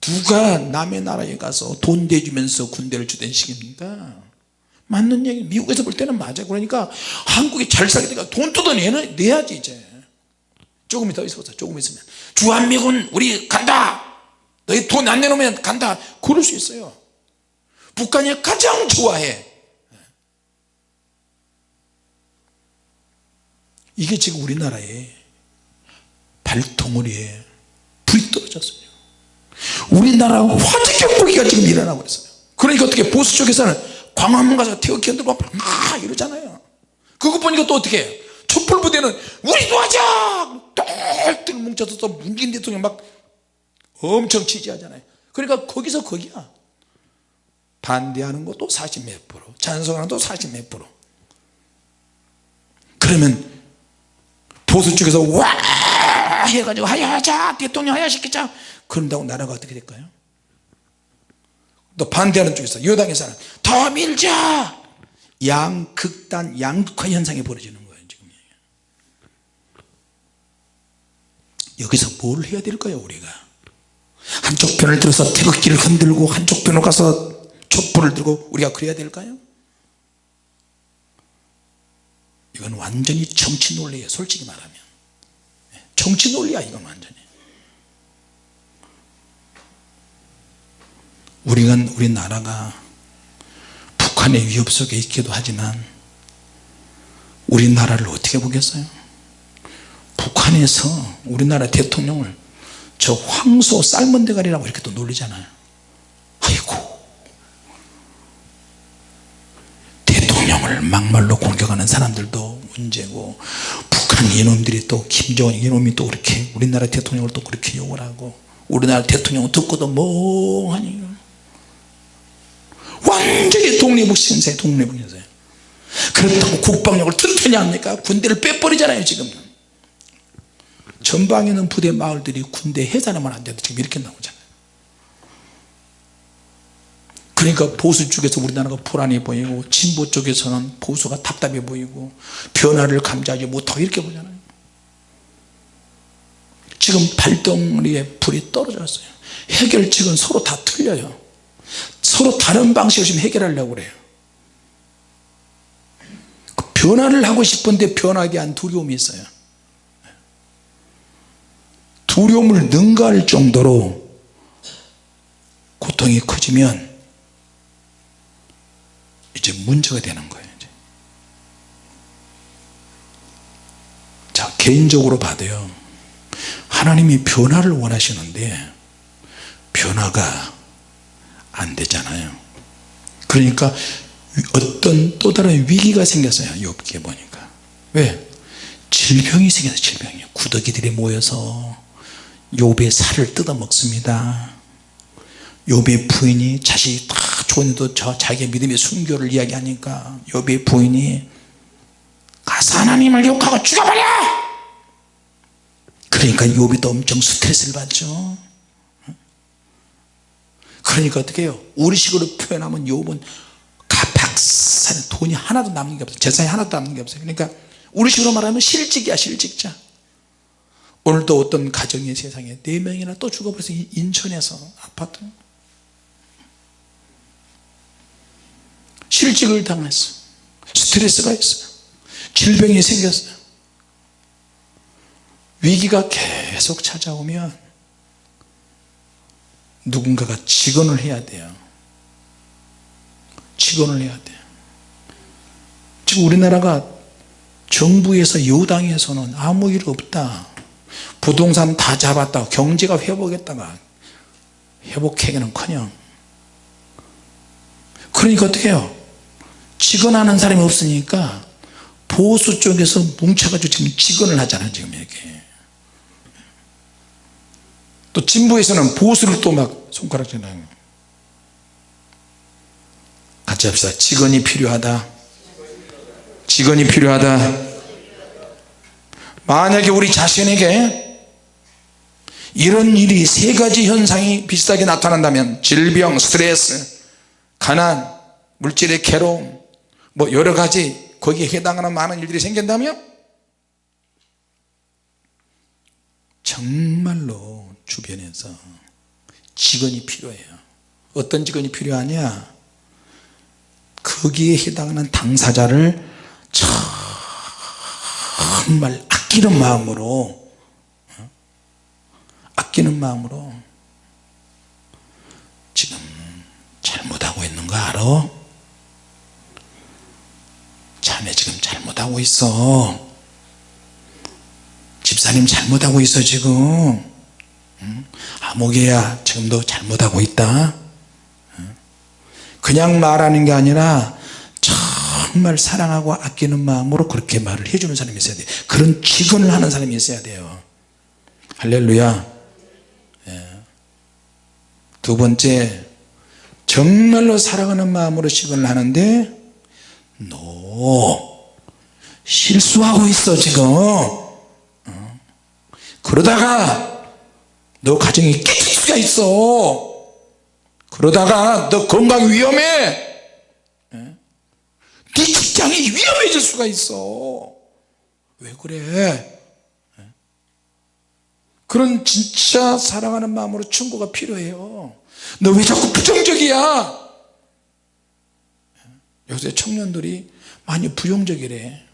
누가 남의 나라에 가서 돈 대주면서 군대를 주던 시기입니까? 맞는 얘기. 미국에서 볼 때는 맞아요. 그러니까 한국이 잘 살게 되니까 돈 뜯어내야지 이제 조금 더 있어보자. 조금 있으면. 주한미군 우리 간다! 너희 돈 안 내놓으면 간다! 그럴 수 있어요. 북한이 가장 좋아해. 이게 지금 우리나라에 발통머리에 불이 떨어졌어요. 우리나라 화재 경보기가 지금 일어나고 있어요. 그러니까 어떻게 보수 쪽에서는 광화문 가서 태극기 흔들고 막 이러잖아요. 그거 보니까 또 어떻게 촛불부대는 우리도 하자 똘똘 뭉쳐서 또 문재인 대통령 막 엄청 지지하잖아요. 그러니까 거기서 거기야. 반대하는 것도 40몇 프로 찬성하는 것도 40몇 프로. 그러면 보수 쪽에서 와 해가지고 하야하자 대통령 하야시키자. 그런다고 나라가 어떻게 될까요? 또 반대하는 쪽에서 여당에서는 더 밀자! 양극단 양극화 현상이 벌어지는 거예요 지금 여기서 뭘 해야 될까요 우리가? 한쪽 편을 들어서 태극기를 흔들고 한쪽 편으로 가서 촛불을 들고 우리가 그래야 될까요? 이건 완전히 정치 논리예요 솔직히 말하면. 정치 논리야 이건 완전히. 우리가 우리나라가 북한의 위협 속에 있기도 하지만 우리나라를 어떻게 보겠어요 북한에서 우리나라 대통령을 저 황소 삶은 대가리라고 이렇게 또 놀리잖아요. 아이고. 대통령을 막말로 공격하는 사람들도 문제고 북한 이놈들이 또 김정은 이놈이 또 그렇게 우리나라 대통령을 또 그렇게 욕을 하고 우리나라 대통령 듣고도 멍하니. 완전히 독립신세 독립신세. 그렇다고 국방력을 튼튼히 합니까? 군대를 빼버리잖아요 지금 전방에 있는 부대 마을들이 군대 해산하면 안 돼도 지금 이렇게 나오잖아요. 그러니까 보수 쪽에서 우리나라가 불안해 보이고 진보 쪽에서는 보수가 답답해 보이고 변화를 감지하지 못하고 이렇게 보잖아요. 지금 발덩어리에 불이 떨어졌어요. 해결책은 서로 다 틀려요. 서로 다른 방식으로 지금 해결하려고 그래요. 그 변화를 하고 싶은데 변하기 위한 두려움이 있어요 두려움을 능가할 정도로 고통이 커지면 이제 문제가 되는 거예요 이제. 자 개인적으로 봐도요. 하나님이 변화를 원하시는데 변화가 안 되잖아요. 그러니까 어떤 또 다른 위기가 생겼어요 욥기에 보니까. 왜? 질병이 생겨서 질병이 구더기들이 모여서 욥의 살을 뜯어 먹습니다. 욥의 부인이 자식이 다 좋은데도 저 자기의 믿음의 순교를 이야기하니까 욥의 부인이 가서 하나님을 욕하고 죽여버려! 그러니까 욥이 또 엄청 스트레스를 받죠. 그러니까 어떻게 해요? 우리식으로 표현하면 욥은 가박산 돈이 하나도 남는 게 없어요. 재산이 하나도 남는 게 없어요. 그러니까 우리식으로 말하면 실직이야 실직자 오늘도 어떤 가정이 세상에 네 명이나 또 죽어버려서 인천에서 아파트 실직을 당했어. 스트레스가 있어요 질병이 생겼어요 위기가 계속 찾아오면 누군가가 직언을 해야 돼요. 직언을 해야 돼요. 지금 우리나라가 정부에서 여당에서는 아무 일 없다 부동산 다 잡았다. 경제가 회복했다가 회복하기는커녕. 그러니까 어떻게 해요? 직언하는 사람이 없으니까 보수 쪽에서 뭉쳐가지고 지금 직언을 하잖아요 지금 이렇게. 또 진보에서는 보수를 또 막 손가락질하는. 같이 합시다. 직언이 필요하다. 직언이 필요하다 만약에 우리 자신에게 이런 일이 세 가지 현상이 비슷하게 나타난다면 질병, 스트레스, 가난, 물질의 괴로움 뭐 여러 가지 거기에 해당하는 많은 일들이 생긴다면 정말로 주변에서 직원이 필요해요. 어떤 직원이 필요하냐? 거기에 해당하는 당사자를 정말 아끼는 마음으로 어? 아끼는 마음으로 지금 잘못하고 있는 거 알아? 자네 지금 잘못하고 있어. 집사님 잘못하고 있어 지금. 아무개야 지금도 잘못하고 있다. 그냥 말하는 게 아니라 정말 사랑하고 아끼는 마음으로 그렇게 말을 해주는 사람이 있어야 돼요 그런 직언을 하는 사람이 있어야 돼요. 할렐루야. 예. 두 번째 정말로 사랑하는 마음으로 직언을 하는데 너 실수하고 있어 지금. 어? 그러다가 너 가정이 깨질 수가 있어. 그러다가 너 건강 위험해. 네 직장이 위험해질 수가 있어. 왜 그래? 그런 진짜 사랑하는 마음으로 충고가 필요해요. 너 왜 자꾸 부정적이야? 요새 청년들이 많이 부정적이래.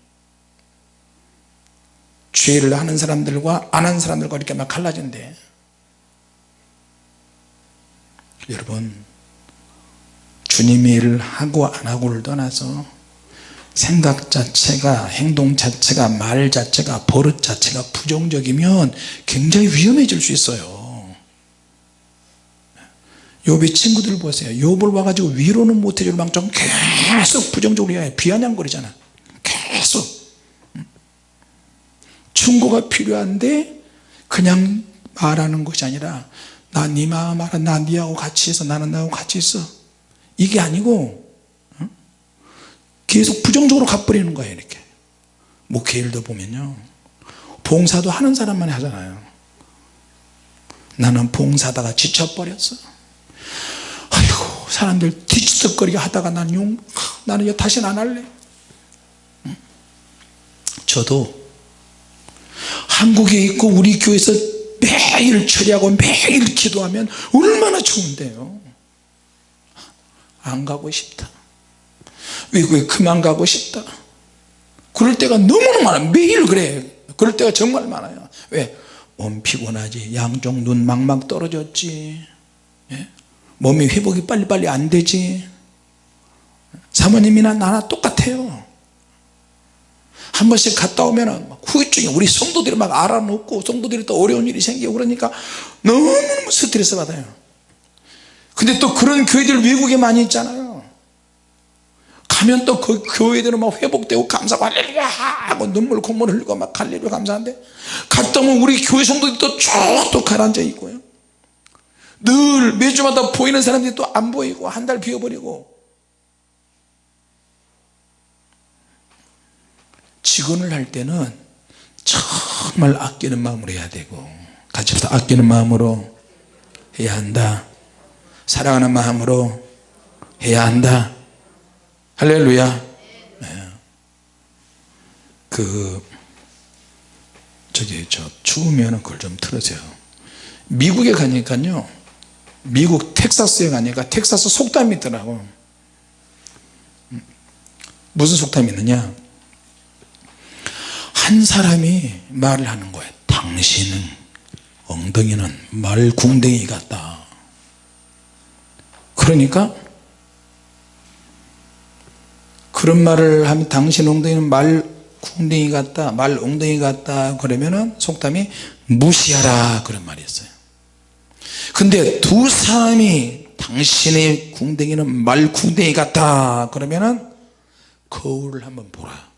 죄를 하는 사람들과 안 하는 사람들과 이렇게 막 갈라진대. 여러분 주님의 일을 하고 안 하고를 떠나서 생각 자체가 행동 자체가 말 자체가 버릇 자체가 부정적이면 굉장히 위험해질 수 있어요. 욥의 친구들 보세요. 욥을 와가지고 위로는 못해줄 망정 계속 부정적으로 해 비아냥거리잖아. 계속. 충고가 필요한데 그냥 말하는 것이 아니라 나 네 마음 알아. 나 니하고 같이 있어. 나는 나하고 같이 있어. 이게 아니고 어? 계속 부정적으로 가버리는 거예요 이렇게. 목회 일도 보면요. 봉사도 하는 사람만 하잖아요. 나는 봉사다가 지쳐버렸어. 아이고 사람들 뒤치덕거리게 하다가 나는 용 나는 이거 다시는 안 할래. 응? 저도 한국에 있고 우리 교회에서 매일 처리하고 매일 기도하면 얼마나 좋은데요. 안 가고 싶다 외국에 그만 가고 싶다. 그럴 때가 너무나 많아 매일 그래. 그럴 때가 정말 많아요. 왜? 몸 피곤하지. 양쪽 눈 막막 떨어졌지. 예? 몸이 회복이 빨리빨리 안 되지. 사모님이나 나나 똑같아요. 한 번씩 갔다 오면 후유증이 우리 성도들이 막 알아놓고 성도들이 또 어려운 일이 생기고 그러니까 너무너무 스트레스 받아요. 근데 또 그런 교회들 외국에 많이 있잖아요 가면 또 그 교회들은 막 회복되고 감사하고 할렐루야 하고 눈물 콧물 흘리고 막 할렐루야 감사한데 갔다 오면 우리 교회 성도들이 또쭉또 가라앉아 있고요. 늘 매주마다 보이는 사람들이 또 안 보이고 한 달 비워버리고. 직원을 할 때는 정말 아끼는 마음으로 해야 되고 같이 합시다. 아끼는 마음으로 해야 한다. 사랑하는 마음으로 해야 한다 할렐루야. 네. 그 저기 저 추우면 그걸 좀 틀으세요. 미국에 가니까요. 미국 텍사스에 가니까 텍사스 속담이 있더라고. 무슨 속담이 있느냐? 한 사람이 말을 하는 거예요. 당신은 엉덩이는 말 궁뎅이 같다. 그러니까 그런 말을 하면 당신 엉덩이는 말 궁뎅이 같다 말 엉덩이 같다 그러면은 속담이 무시하라 그런 말이 있어요. 근데 두 사람이 당신의 궁뎅이는 말 궁뎅이 같다 그러면은 거울을 한번 보라.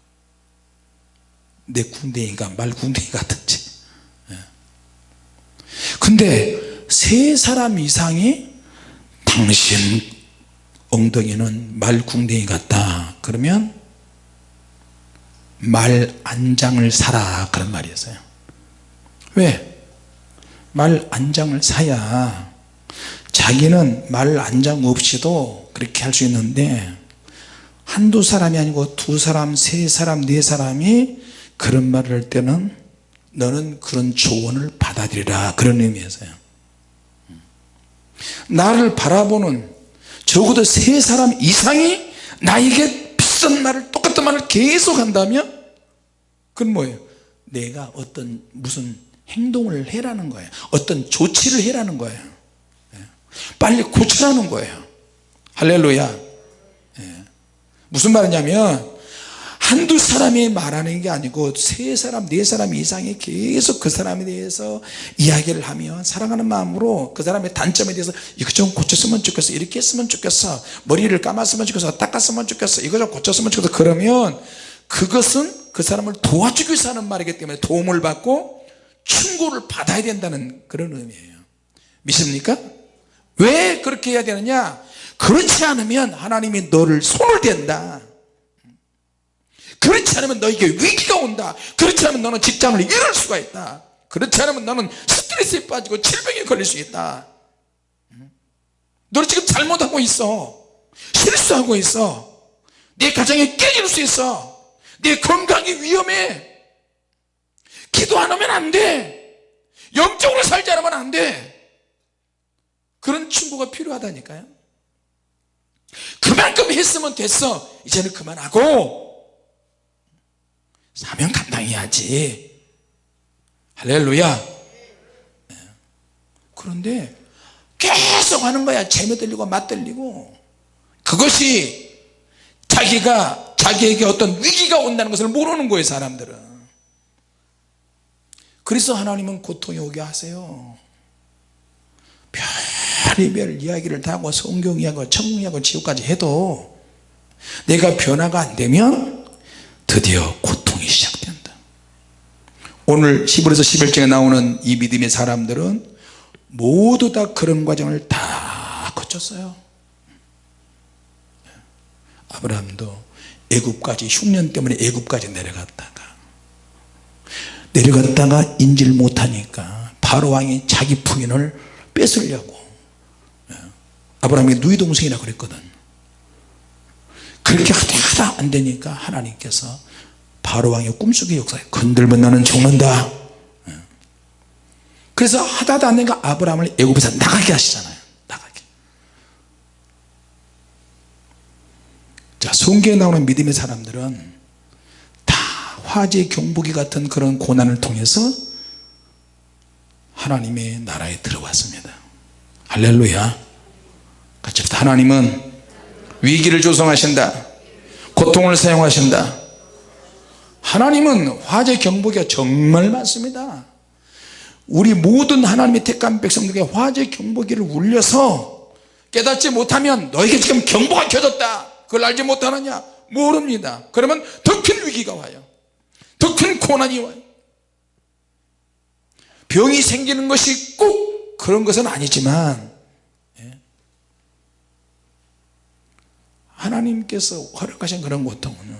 내 궁뎅이가 말 궁뎅이 같은지. 예. 근데 세 사람 이상이 당신 엉덩이는 말 궁뎅이 같다 그러면 말 안장을 사라 그런 말이었어요 왜? 말 안장을 사야 자기는 말 안장 없이도 그렇게 할 수 있는데 한두 사람이 아니고 두 사람 세 사람 네 사람이 그런 말을 할 때는 너는 그런 조언을 받아들이라 그런 의미에서요 나를 바라보는 적어도 세 사람 이상이 나에게 비싼 말을 똑같은 말을 계속 한다면 그건 뭐예요? 내가 어떤 무슨 행동을 해라는 거예요. 어떤 조치를 해라는 거예요. 예. 빨리 고쳐라는 거예요. 할렐루야. 예. 무슨 말이냐면 한두 사람이 말하는 게 아니고 세 사람 네 사람 이상이 계속 그 사람에 대해서 이야기를 하면 사랑하는 마음으로 그 사람의 단점에 대해서 이거 좀 고쳤으면 좋겠어 이렇게 했으면 좋겠어 머리를 감았으면 좋겠어 닦았으면 좋겠어 이거 좀 고쳤으면 좋겠어. 그러면 그것은 그 사람을 도와주기 위해서 하는 말이기 때문에 도움을 받고 충고를 받아야 된다는 그런 의미예요. 믿습니까? 왜 그렇게 해야 되느냐? 그렇지 않으면 하나님이 너를 손을 댄다 그렇지 않으면 너에게 위기가 온다. 그렇지 않으면 너는 직장을 잃을 수가 있다. 그렇지 않으면 너는 스트레스에 빠지고 질병에 걸릴 수 있다. 너는 지금 잘못하고 있어. 실수하고 있어. 내 가정이 깨질 수 있어. 내 건강이 위험해. 기도 안 하면 안돼. 영적으로 살지 않으면 안돼. 그런 충고가 필요하다니까요. 그만큼 했으면 됐어. 이제는 그만하고 사명 감당해야지. 할렐루야. 네. 그런데 계속 하는 거야. 재미 들리고 맛 들리고. 그것이 자기가 자기에게 어떤 위기가 온다는 것을 모르는 거예요 사람들은. 그래서 하나님은 고통이 오게 하세요. 별의별 이야기를 다 하고 성경 이야기하고 천국 이야기하고 지옥까지 해도 내가 변화가 안 되면 드디어 고통이 시작된다. 오늘 10월에서 11장에 나오는 이 믿음의 사람들은 모두 다 그런 과정을 다 거쳤어요. 아브라함도 애굽까지 흉년 때문에 애굽까지 내려갔다가 내려갔다가 인지를 못하니까 바로 왕이 자기 부인을 뺏으려고 아브라함이 누이 동생이라 그랬거든. 그렇게 하다 하다 안 되니까 하나님께서 바로 왕의 꿈속의 역사에 건들면 너는 죽는다. 그래서 하다 하다 안 되니까 아브라함을 애굽에서 나가게 하시잖아요. 나가게. 자 성경에 나오는 믿음의 사람들은 다 화재 경보기 같은 그런 고난을 통해서 하나님의 나라에 들어왔습니다. 할렐루야. 같이. 하나님은 위기를 조성하신다. 고통을 사용하신다 하나님은 화재 경보기가 정말 많습니다. 우리 모든 하나님의 택한 백성들에게 화재 경보기를 울려서 깨닫지 못하면 너에게 지금 경보가 켜졌다. 그걸 알지 못하느냐? 모릅니다. 그러면 더 큰 위기가 와요. 더 큰 고난이 와요. 병이 생기는 것이 꼭 그런 것은 아니지만 예. 하나님께서 허락하신 그런 고통은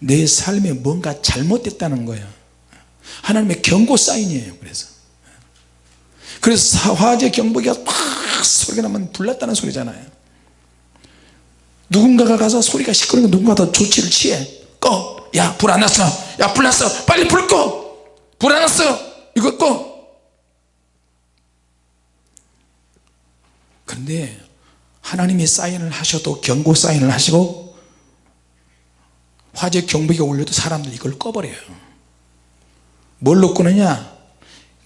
내 삶에 뭔가 잘못됐다는 거예요. 하나님의 경고 사인이에요 그래서. 그래서 화재 경보기가 팍 소리가 나면 불났다는 소리잖아요. 누군가가 가서 소리가 시끄러우니까 누군가 더 조치를 취해. 꺼! 야 불 안 났어. 야 불 났어. 빨리 불 꺼! 불 안 났어. 이거 꺼! 그런데 하나님이 사인을 하셔도 경고 사인을 하시고 화재 경보기가 울려도 사람들이 이걸 꺼버려요. 뭘로 끄느냐?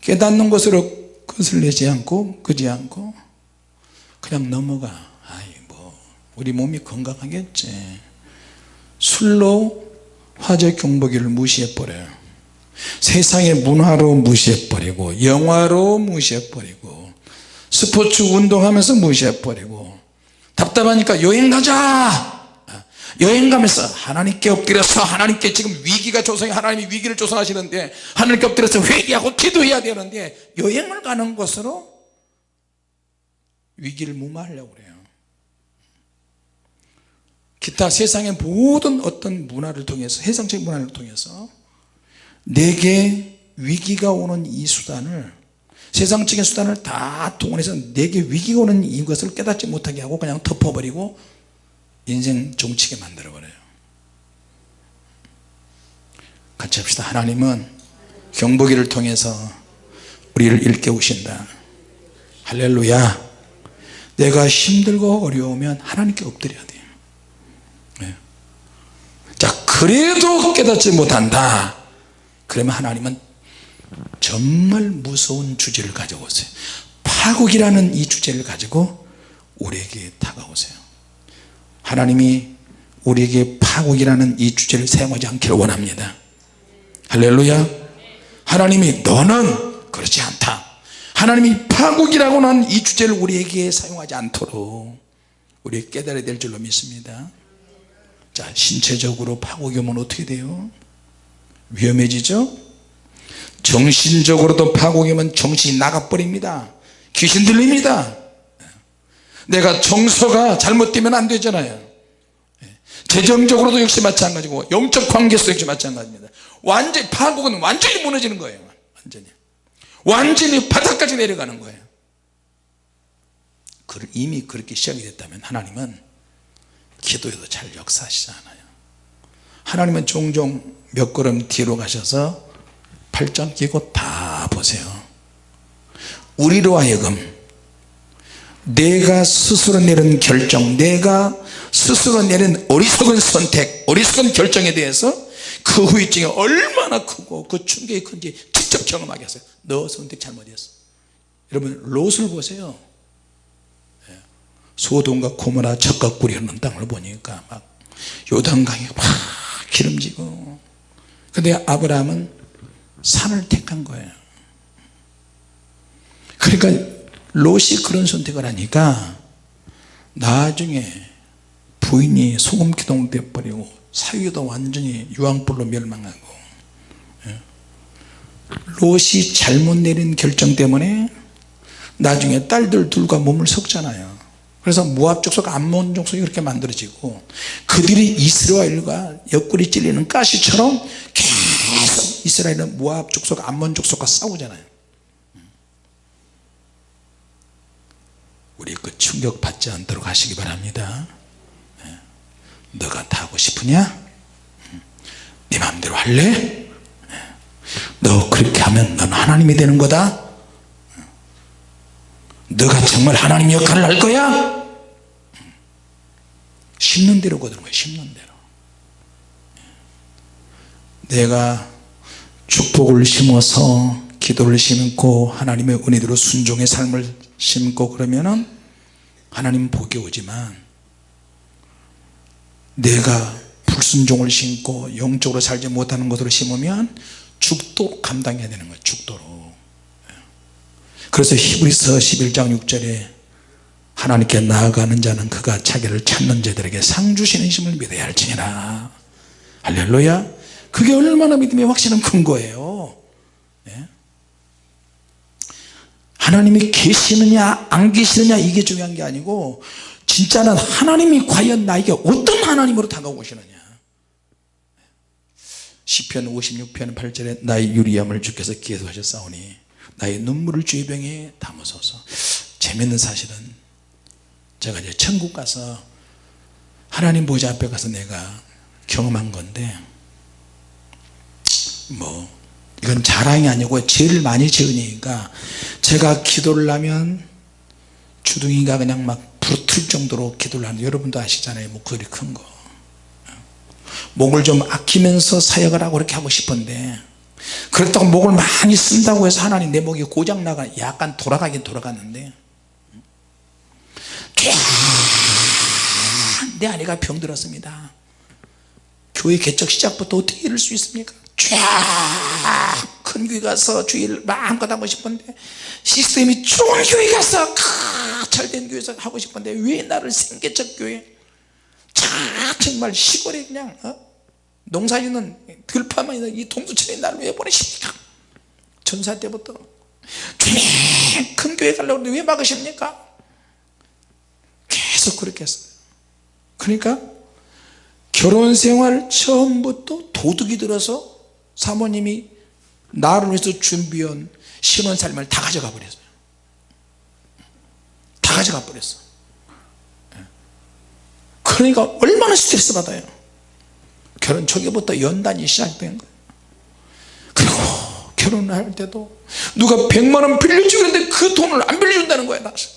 깨닫는 것으로 끝을 내지 않고 끄지 않고 그냥 넘어가. 아이 뭐 우리 몸이 건강하겠지. 술로 화재 경보기를 무시해버려요. 세상의 문화로 무시해버리고 영화로 무시해버리고 스포츠 운동하면서 무시해버리고 답답하니까 여행 가자 여행 가면서 하나님께 엎드려서 하나님께 지금 위기가 조성해 하나님이 위기를 조성하시는데 하나님께 엎드려서 회개하고 기도해야 되는데 여행을 가는 것으로 위기를 무마하려고 그래요. 기타 세상의 모든 어떤 문화를 통해서 세상적인 문화를 통해서 내게 위기가 오는 이 수단을 세상적인 수단을 다 동원해서 내게 위기가 오는 이것을 깨닫지 못하게 하고 그냥 덮어버리고 인생 종치게 만들어버려요. 같이 합시다. 하나님은 경보기를 통해서 우리를 일깨우신다. 할렐루야. 내가 힘들고 어려우면 하나님께 엎드려야 돼요. 네. 자 그래도 깨닫지 못한다. 그러면 하나님은 정말 무서운 주제를 가지고 오세요. 파국이라는 이 주제를 가지고 우리에게 다가오세요 하나님이 우리에게 파국이라는 이 주제를 사용하지 않기를 원합니다. 할렐루야. 하나님이 너는 그렇지 않다. 하나님이 파국이라고 하는 이 주제를 우리에게 사용하지 않도록 우리 깨달아야 될 줄로 믿습니다. 자 신체적으로 파국이 오면 어떻게 돼요? 위험해지죠? 정신적으로도 파국이 오면 정신이 나가버립니다. 귀신 들립니다 내가 정서가 잘못되면 안 되잖아요. 재정적으로도 역시 마찬가지고 영적 관계에서 역시 마찬가지입니다. 완전히 파국은 완전히 무너지는 거예요 완전히. 완전히 바닥까지 내려가는 거예요. 이미 그렇게 시작이 됐다면 하나님은 기도에도 잘 역사하시지 않아요. 하나님은 종종 몇 걸음 뒤로 가셔서 팔짱 끼고 다 보세요. 우리로 하여금 내가 스스로 내린 결정 내가 스스로 내린 어리석은 선택 어리석은 결정에 대해서 그 후유증이 얼마나 크고 그 충격이 큰지 직접 경험하게 하세요. 너 선택 잘못했어. 여러분 롯을 보세요. 예. 소돔과 고모라 꿀이 흐르는 땅을 보니까 막 요단강이 막 기름지고. 근데 아브라함은 산을 택한 거예요. 그러니까 롯이 그런 선택을 하니까 나중에 부인이 소금기둥 돼버리고 사위도 완전히 유황불로 멸망하고 예. 롯이 잘못 내린 결정 때문에 나중에 딸들 둘과 몸을 섞잖아요 그래서 모압 족속 암몬 족속이 그렇게 만들어지고 그들이 이스라엘과 옆구리 찔리는 가시처럼 계속 이스라엘은 모압 족속 암몬 족속과 싸우잖아요 우리 그 충격 받지 않도록 하시기 바랍니다. 예. 너가 다 하고 싶으냐? 네 마음대로 할래? 예. 너 그렇게 하면 넌 하나님이 되는 거다. 너가 정말 하나님 역할을 할 거야? 심는 대로 거두는 거예요 심는 대로. 내가 축복을 심어서 기도를 심고 하나님의 은혜대로 순종의 삶을 심고 그러면은 하나님 복이 오지만 내가 불순종을 심고 영적으로 살지 못하는 것으로 심으면 죽도 감당해야 되는 거예요 죽도로 그래서 히브리서 11장 6절에 하나님께 나아가는 자는 그가 자기를 찾는 자들에게 상 주시는 힘을 믿어야 할지니라. 할렐루야. 그게 얼마나 믿음의 확신은 큰 거예요 예? 하나님이 계시느냐 안 계시느냐 이게 중요한 게 아니고 진짜는 하나님이 과연 나에게 어떤 하나님으로 다가오시느냐. 시편 56편 8절에 나의 유리함을 주께서 기도하셨사오니 나의 눈물을 주의 병에 담으소서. 재밌는 사실은 제가 이제 천국 가서 하나님 보좌 앞에 가서 내가 경험한 건데 뭐 이건 자랑이 아니고 죄를 많이 지으니까 제가 기도를 하면 주둥이가 그냥 막 부르틀 정도로 기도를 하는 여러분도 아시잖아요. 목소리 큰거. 목을 좀 아끼면서 사역을 하고 그렇게 하고 싶은데 그렇다고 목을 많이 쓴다고 해서 하나님 내 목이 고장나가 약간 돌아가긴 돌아갔는데 내 아내가 병들었습니다. 교회 개척 시작부터 어떻게 이럴 수 있습니까 쫙큰 교회 가서 주일 마음껏 하고 싶은데 시스템이 좋은 교회 가서 잘된 교회에서 하고 싶은데 왜 나를 생개척 교회? 자 정말 시골에 그냥 어? 농사 짓는 들판만 있는 이 동두천에 나를 왜 보내십니까? 전사 때부터. 큰 교회 가려고 하는데 왜 막으십니까? 계속 그렇게 했어요. 그러니까 결혼 생활 처음부터 도둑이 들어서 사모님이 나를 위해서 준비한 신혼 삶을 다 가져가 버렸어요. 다 가져가 버렸어 그러니까 얼마나 스트레스 받아요. 결혼 초기부터 연단이 시작된 거예요. 그리고 결혼을 할 때도 누가 100만원 빌려주는데 그 돈을 안 빌려준다는 거야 나서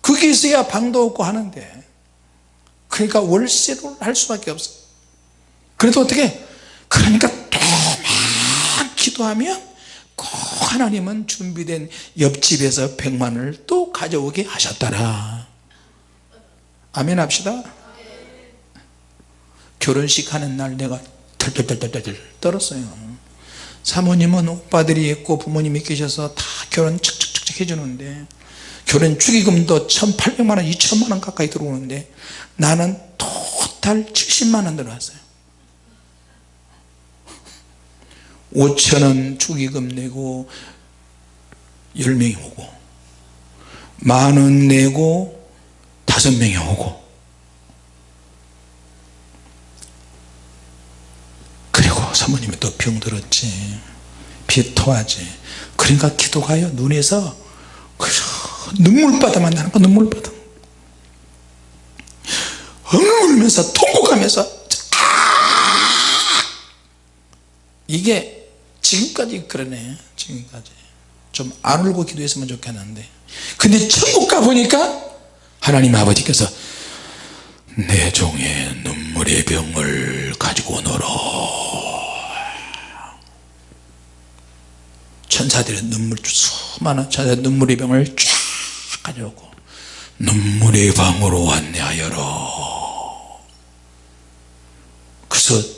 그게 있어야 방도 없고 하는데. 그러니까 월세를 할 수밖에 없어 그래도 어떻게 그러니까 또막 기도하면 꼭 하나님은 준비된 옆집에서 100만을 또 가져오게 하셨더라. 아멘 합시다. 결혼식 하는 날 내가 털털털털털 떨었어요. 사모님은 오빠들이 있고 부모님이 계셔서 다 결혼 척척척 해주는데 결혼 축의금도 1800만원 2천만원 가까이 들어오는데 나는 토탈 70만원 들어왔어요 5천원 축의금 내고 10명이 오고 만원 내고 5명이 오고. 그리고 사모님이 또 병들었지. 비 토하지. 그러니까 기도가요. 눈에서 눈물바다만 나는 거 눈물바다. 엉 울면서 통곡하면서 이게 지금까지 그러네 지금까지. 좀 안 울고 기도했으면 좋겠는데. 근데 천국 가보니까 하나님 아버지께서 내 종의 눈물의 병을 가지고 오너라 천사들의 눈물 수많은 천사들의 눈물의 병을 쫙 가져오고 눈물의 방으로 안내하여라 그래서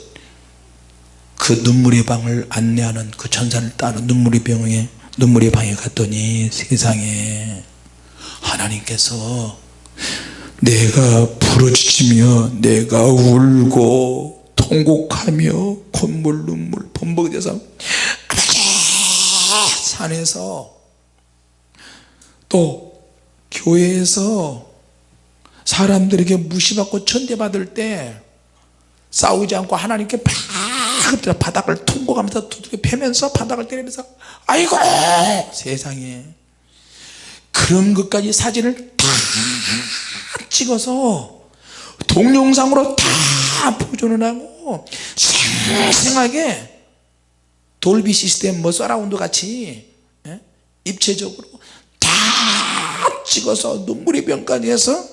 그 눈물의 방을 안내하는 그 천사를 따라 눈물의 병에 눈물의 방에 갔더니 세상에 하나님께서 내가 부르짖으며 내가 울고 통곡하며 콧물 눈물 범벅돼서 산에서 또 교회에서 사람들에게 무시받고 천대받을 때 싸우지 않고 하나님께 팍 엎드려 바닥을 통곡하면서 두들겨 패면서 바닥을 때리면서 아이고 세상에 그런 것까지 사진을 다 찍어서 동영상으로 다 보존을 하고 생생하게 돌비 시스템 뭐 서라운드 같이 예? 입체적으로 다 찍어서 눈물의 병까지 해서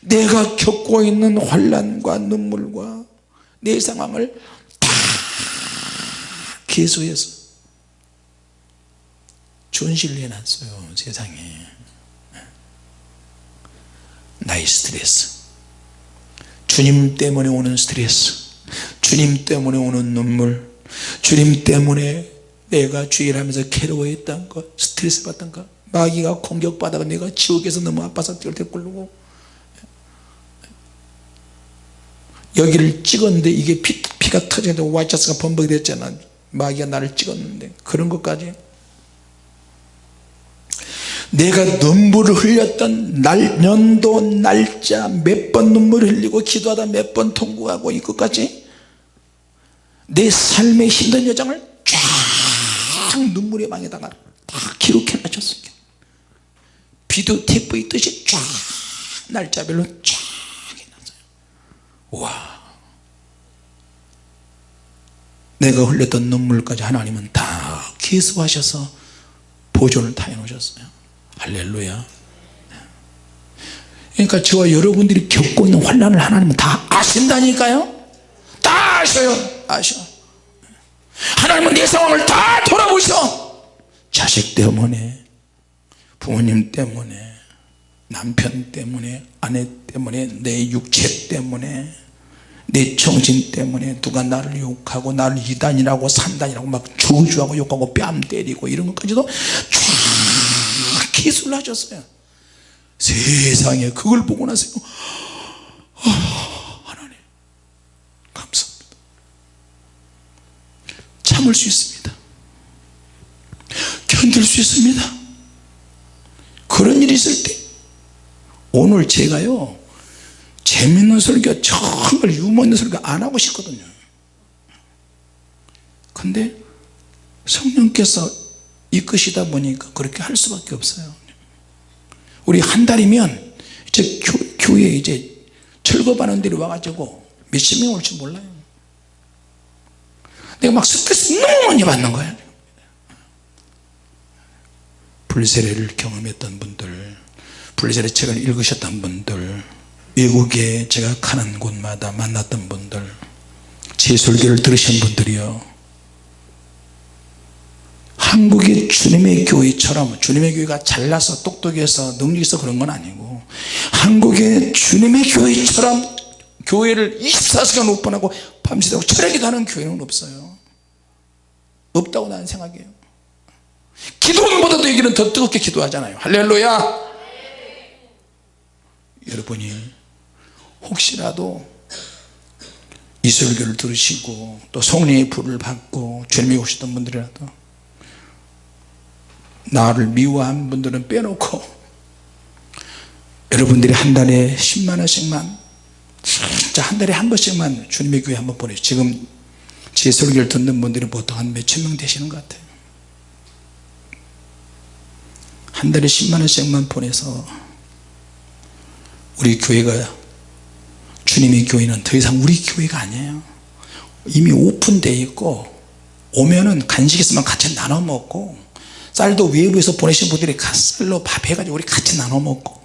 내가 겪고 있는 환란과 눈물과 내 상황을 다 개수해서 전시를 해놨어요 세상에. 나의 스트레스. 주님 때문에 오는 스트레스. 주님 때문에 오는 눈물. 주님 때문에 내가 주일 하면서 괴로워했던 것 스트레스 받던 것 마귀가 공격받아가 내가 지옥에서 너무 아파서 뛸때 굴르고. 여기를 찍었는데 이게 피, 피가 터지는데 와이차스가 범벅이 됐잖아 마귀가 나를 찍었는데 그런 것까지. 내가 눈물을 흘렸던 날, 년도 날짜 몇 번 눈물을 흘리고 기도하다 몇 번 통곡하고 이것까지 내 삶의 힘든 여정을 쫙 눈물의 방에다가 다 기록해 놨었습니다. 비디오 테이프 있듯이 쫙 날짜별로 쫙 해놨어요. 와 내가 흘렸던 눈물까지 하나님은 다 기수하셔서 보존을 다 해놓으셨어요. 할렐루야. 그러니까 저와 여러분들이 겪고 있는 환란을 하나님은 다 아신다니까요. 다 아셔요. 아셔. 하나님은 내 상황을 다 돌아보셔. 자식 때문에 부모님 때문에 남편 때문에 아내 때문에 내 육체 때문에 내 정신 때문에 누가 나를 욕하고 나를 이단이라고 산단이라고 막 저주하고 욕하고 뺨 때리고 이런 것까지도 쫙 기술하셨어요. 세상에 그걸 보고 나서 아, 하나님 감사합니다. 참을 수 있습니다. 견딜 수 있습니다. 그런 일이 있을 때 오늘 제가요 재밌는 설교 정말 유머 있는 설교 안 하고 싶거든요. 근데 성령께서 이끄시다 보니까 그렇게 할 수밖에 없어요. 우리 한 달이면 이제 교, 교회에 이제 철거반원 들이 와가지고 몇십 명 올지 몰라요. 내가 막 스트레스 너무 많이 받는 거야. 불세례를 경험했던 분들 불세례 책을 읽으셨던 분들 외국에 제가 가는 곳마다 만났던 분들 제 설교를 들으신 분들이요. 한국의 주님의 교회처럼 주님의 교회가 잘나서 똑똑해서 능력이 있어 그런 건 아니고 한국의 주님의 교회처럼 교회를 24시간 오픈하고 밤새도록 철학이 하는 교회는 없어요. 없다고 나는 생각해요. 기도원보다도 여기는 더 뜨겁게 기도하잖아요. 할렐루야! 여러분이 혹시라도 이 설교를 들으시고 또 성령의 불을 받고 주님이 오시던 분들이라도 나를 미워한 분들은 빼놓고 여러분들이 한 달에 10만원씩만 진짜 한 달에 한 번씩만 주님의 교회 한번 보내요. 지금 제 설교를 듣는 분들이 보통 한 몇천 명 되시는 것 같아요. 한 달에 10만원씩만 보내서 우리 교회가 주님의 교회는 더 이상 우리 교회가 아니에요. 이미 오픈되어 있고 오면은 간식 있으면 같이 나눠 먹고 쌀도 외부에서 보내신 분들이 쌀로 밥 해가지고 우리 같이 나눠 먹고.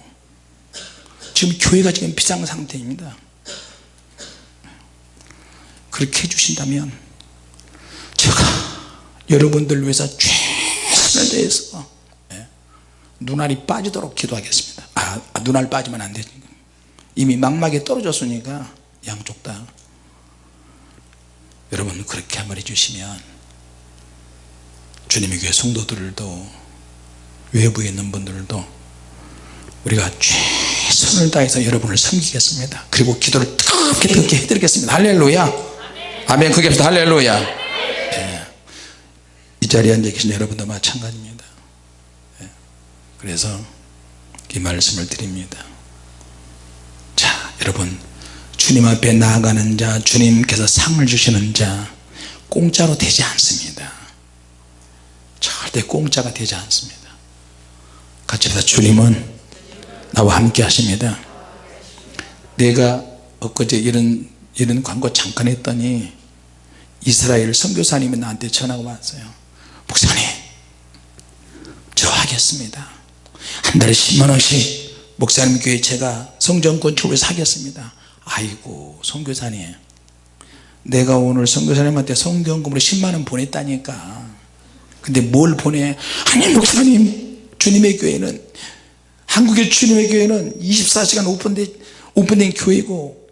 지금 교회가 지금 비상 상태입니다. 그렇게 해주신다면 제가 여러분들 위해서 최선을 다해서 예, 눈알이 빠지도록 기도하겠습니다. 아, 아, 눈알 빠지면 안 되지 이미 망막에 떨어졌으니까 양쪽 다. 여러분 그렇게 한번 해주시면 주님의 교회 성도들도 외부에 있는 분들도 우리가 최선을 다해서 여러분을 섬기겠습니다. 그리고 기도를 뜨겁게 뜨겁게 해드리겠습니다. 할렐루야. 아멘. 크게 합시다. 할렐루야. 예. 이 자리에 앉아 계신 여러분도 마찬가지입니다. 예. 그래서 이 말씀을 드립니다. 자 여러분 주님 앞에 나아가는 자 주님께서 상을 주시는 자 공짜로 되지 않습니다. 절대 공짜가 되지 않습니다. 같이 합시다. 주님은 나와 함께 하십니다. 내가 엊그제 이런 이런 광고 잠깐 했더니 이스라엘 선교사님이 나한테 전화가 왔어요. 목사님 저 하겠습니다. 한 달에 10만원씩 목사님 교회 제가 성전권 주를 사겠습니다. 아이고 선교사님. 내가 오늘 선교사님한테 성경금으로 10만원 보냈다니까. 근데 뭘 보내? 아니 목사님 주님의 교회는 한국의 주님의 교회는 24시간 오픈된, 오픈된 교회고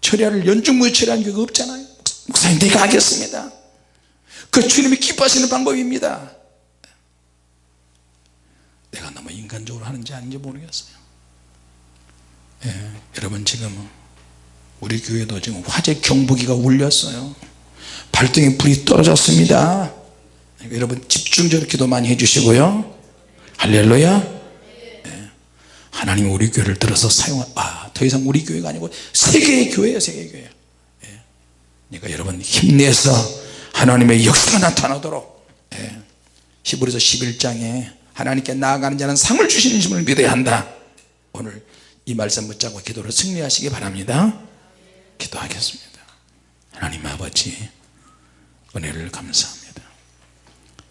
철야를 연중무휴 철야하는 교회가 없잖아요. 목사님 내가 하겠습니다. 그 주님이 기뻐하시는 방법입니다. 내가 너무 인간적으로 하는지 아닌지 모르겠어요 예, 여러분 지금 우리 교회도 지금 화재 경보기가 울렸어요 발등에 불이 떨어졌습니다 여러분 집중적으로 기도 많이 해주시고요 할렐루야 하나님이 우리 교회를 들어서 사용한 아더 이상 우리 교회가 아니고 세계의 교회예요 세계의 교회 예. 그러니까 여러분 힘내서 하나님의 역사가 나타나도록 예. 히브리서 11장에 하나님께 나아가는 자는 상을 주시는 힘을 믿어야 한다 오늘 이 말씀 붙잡고 기도를 승리하시기 바랍니다. 기도하겠습니다. 하나님 아버지 은혜를 감사합니다.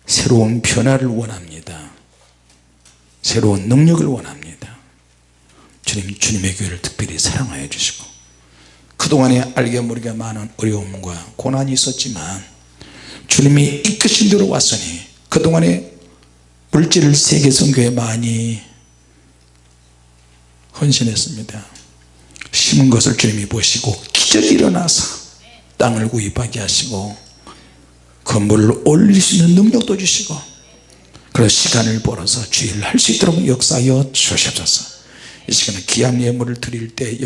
새로운 변화를 원합니다. 새로운 능력을 원합니다. 주님 주님의 교회를 특별히 사랑하여 주시고 그동안에 알게 모르게 많은 어려움과 고난이 있었지만 주님이 이끄신 대로 왔으니 그동안에 물질 세계 선교에 많이 헌신했습니다. 심은 것을 주님이 보시고 기적이 일어나서 땅을 구입하게 하시고 건물을 올릴 수 있는 능력도 주시고 그런 시간을 벌어서 주일을 할수 있도록 역사하여 주시옵소서. 이 시간에 귀한 예물을 드릴 때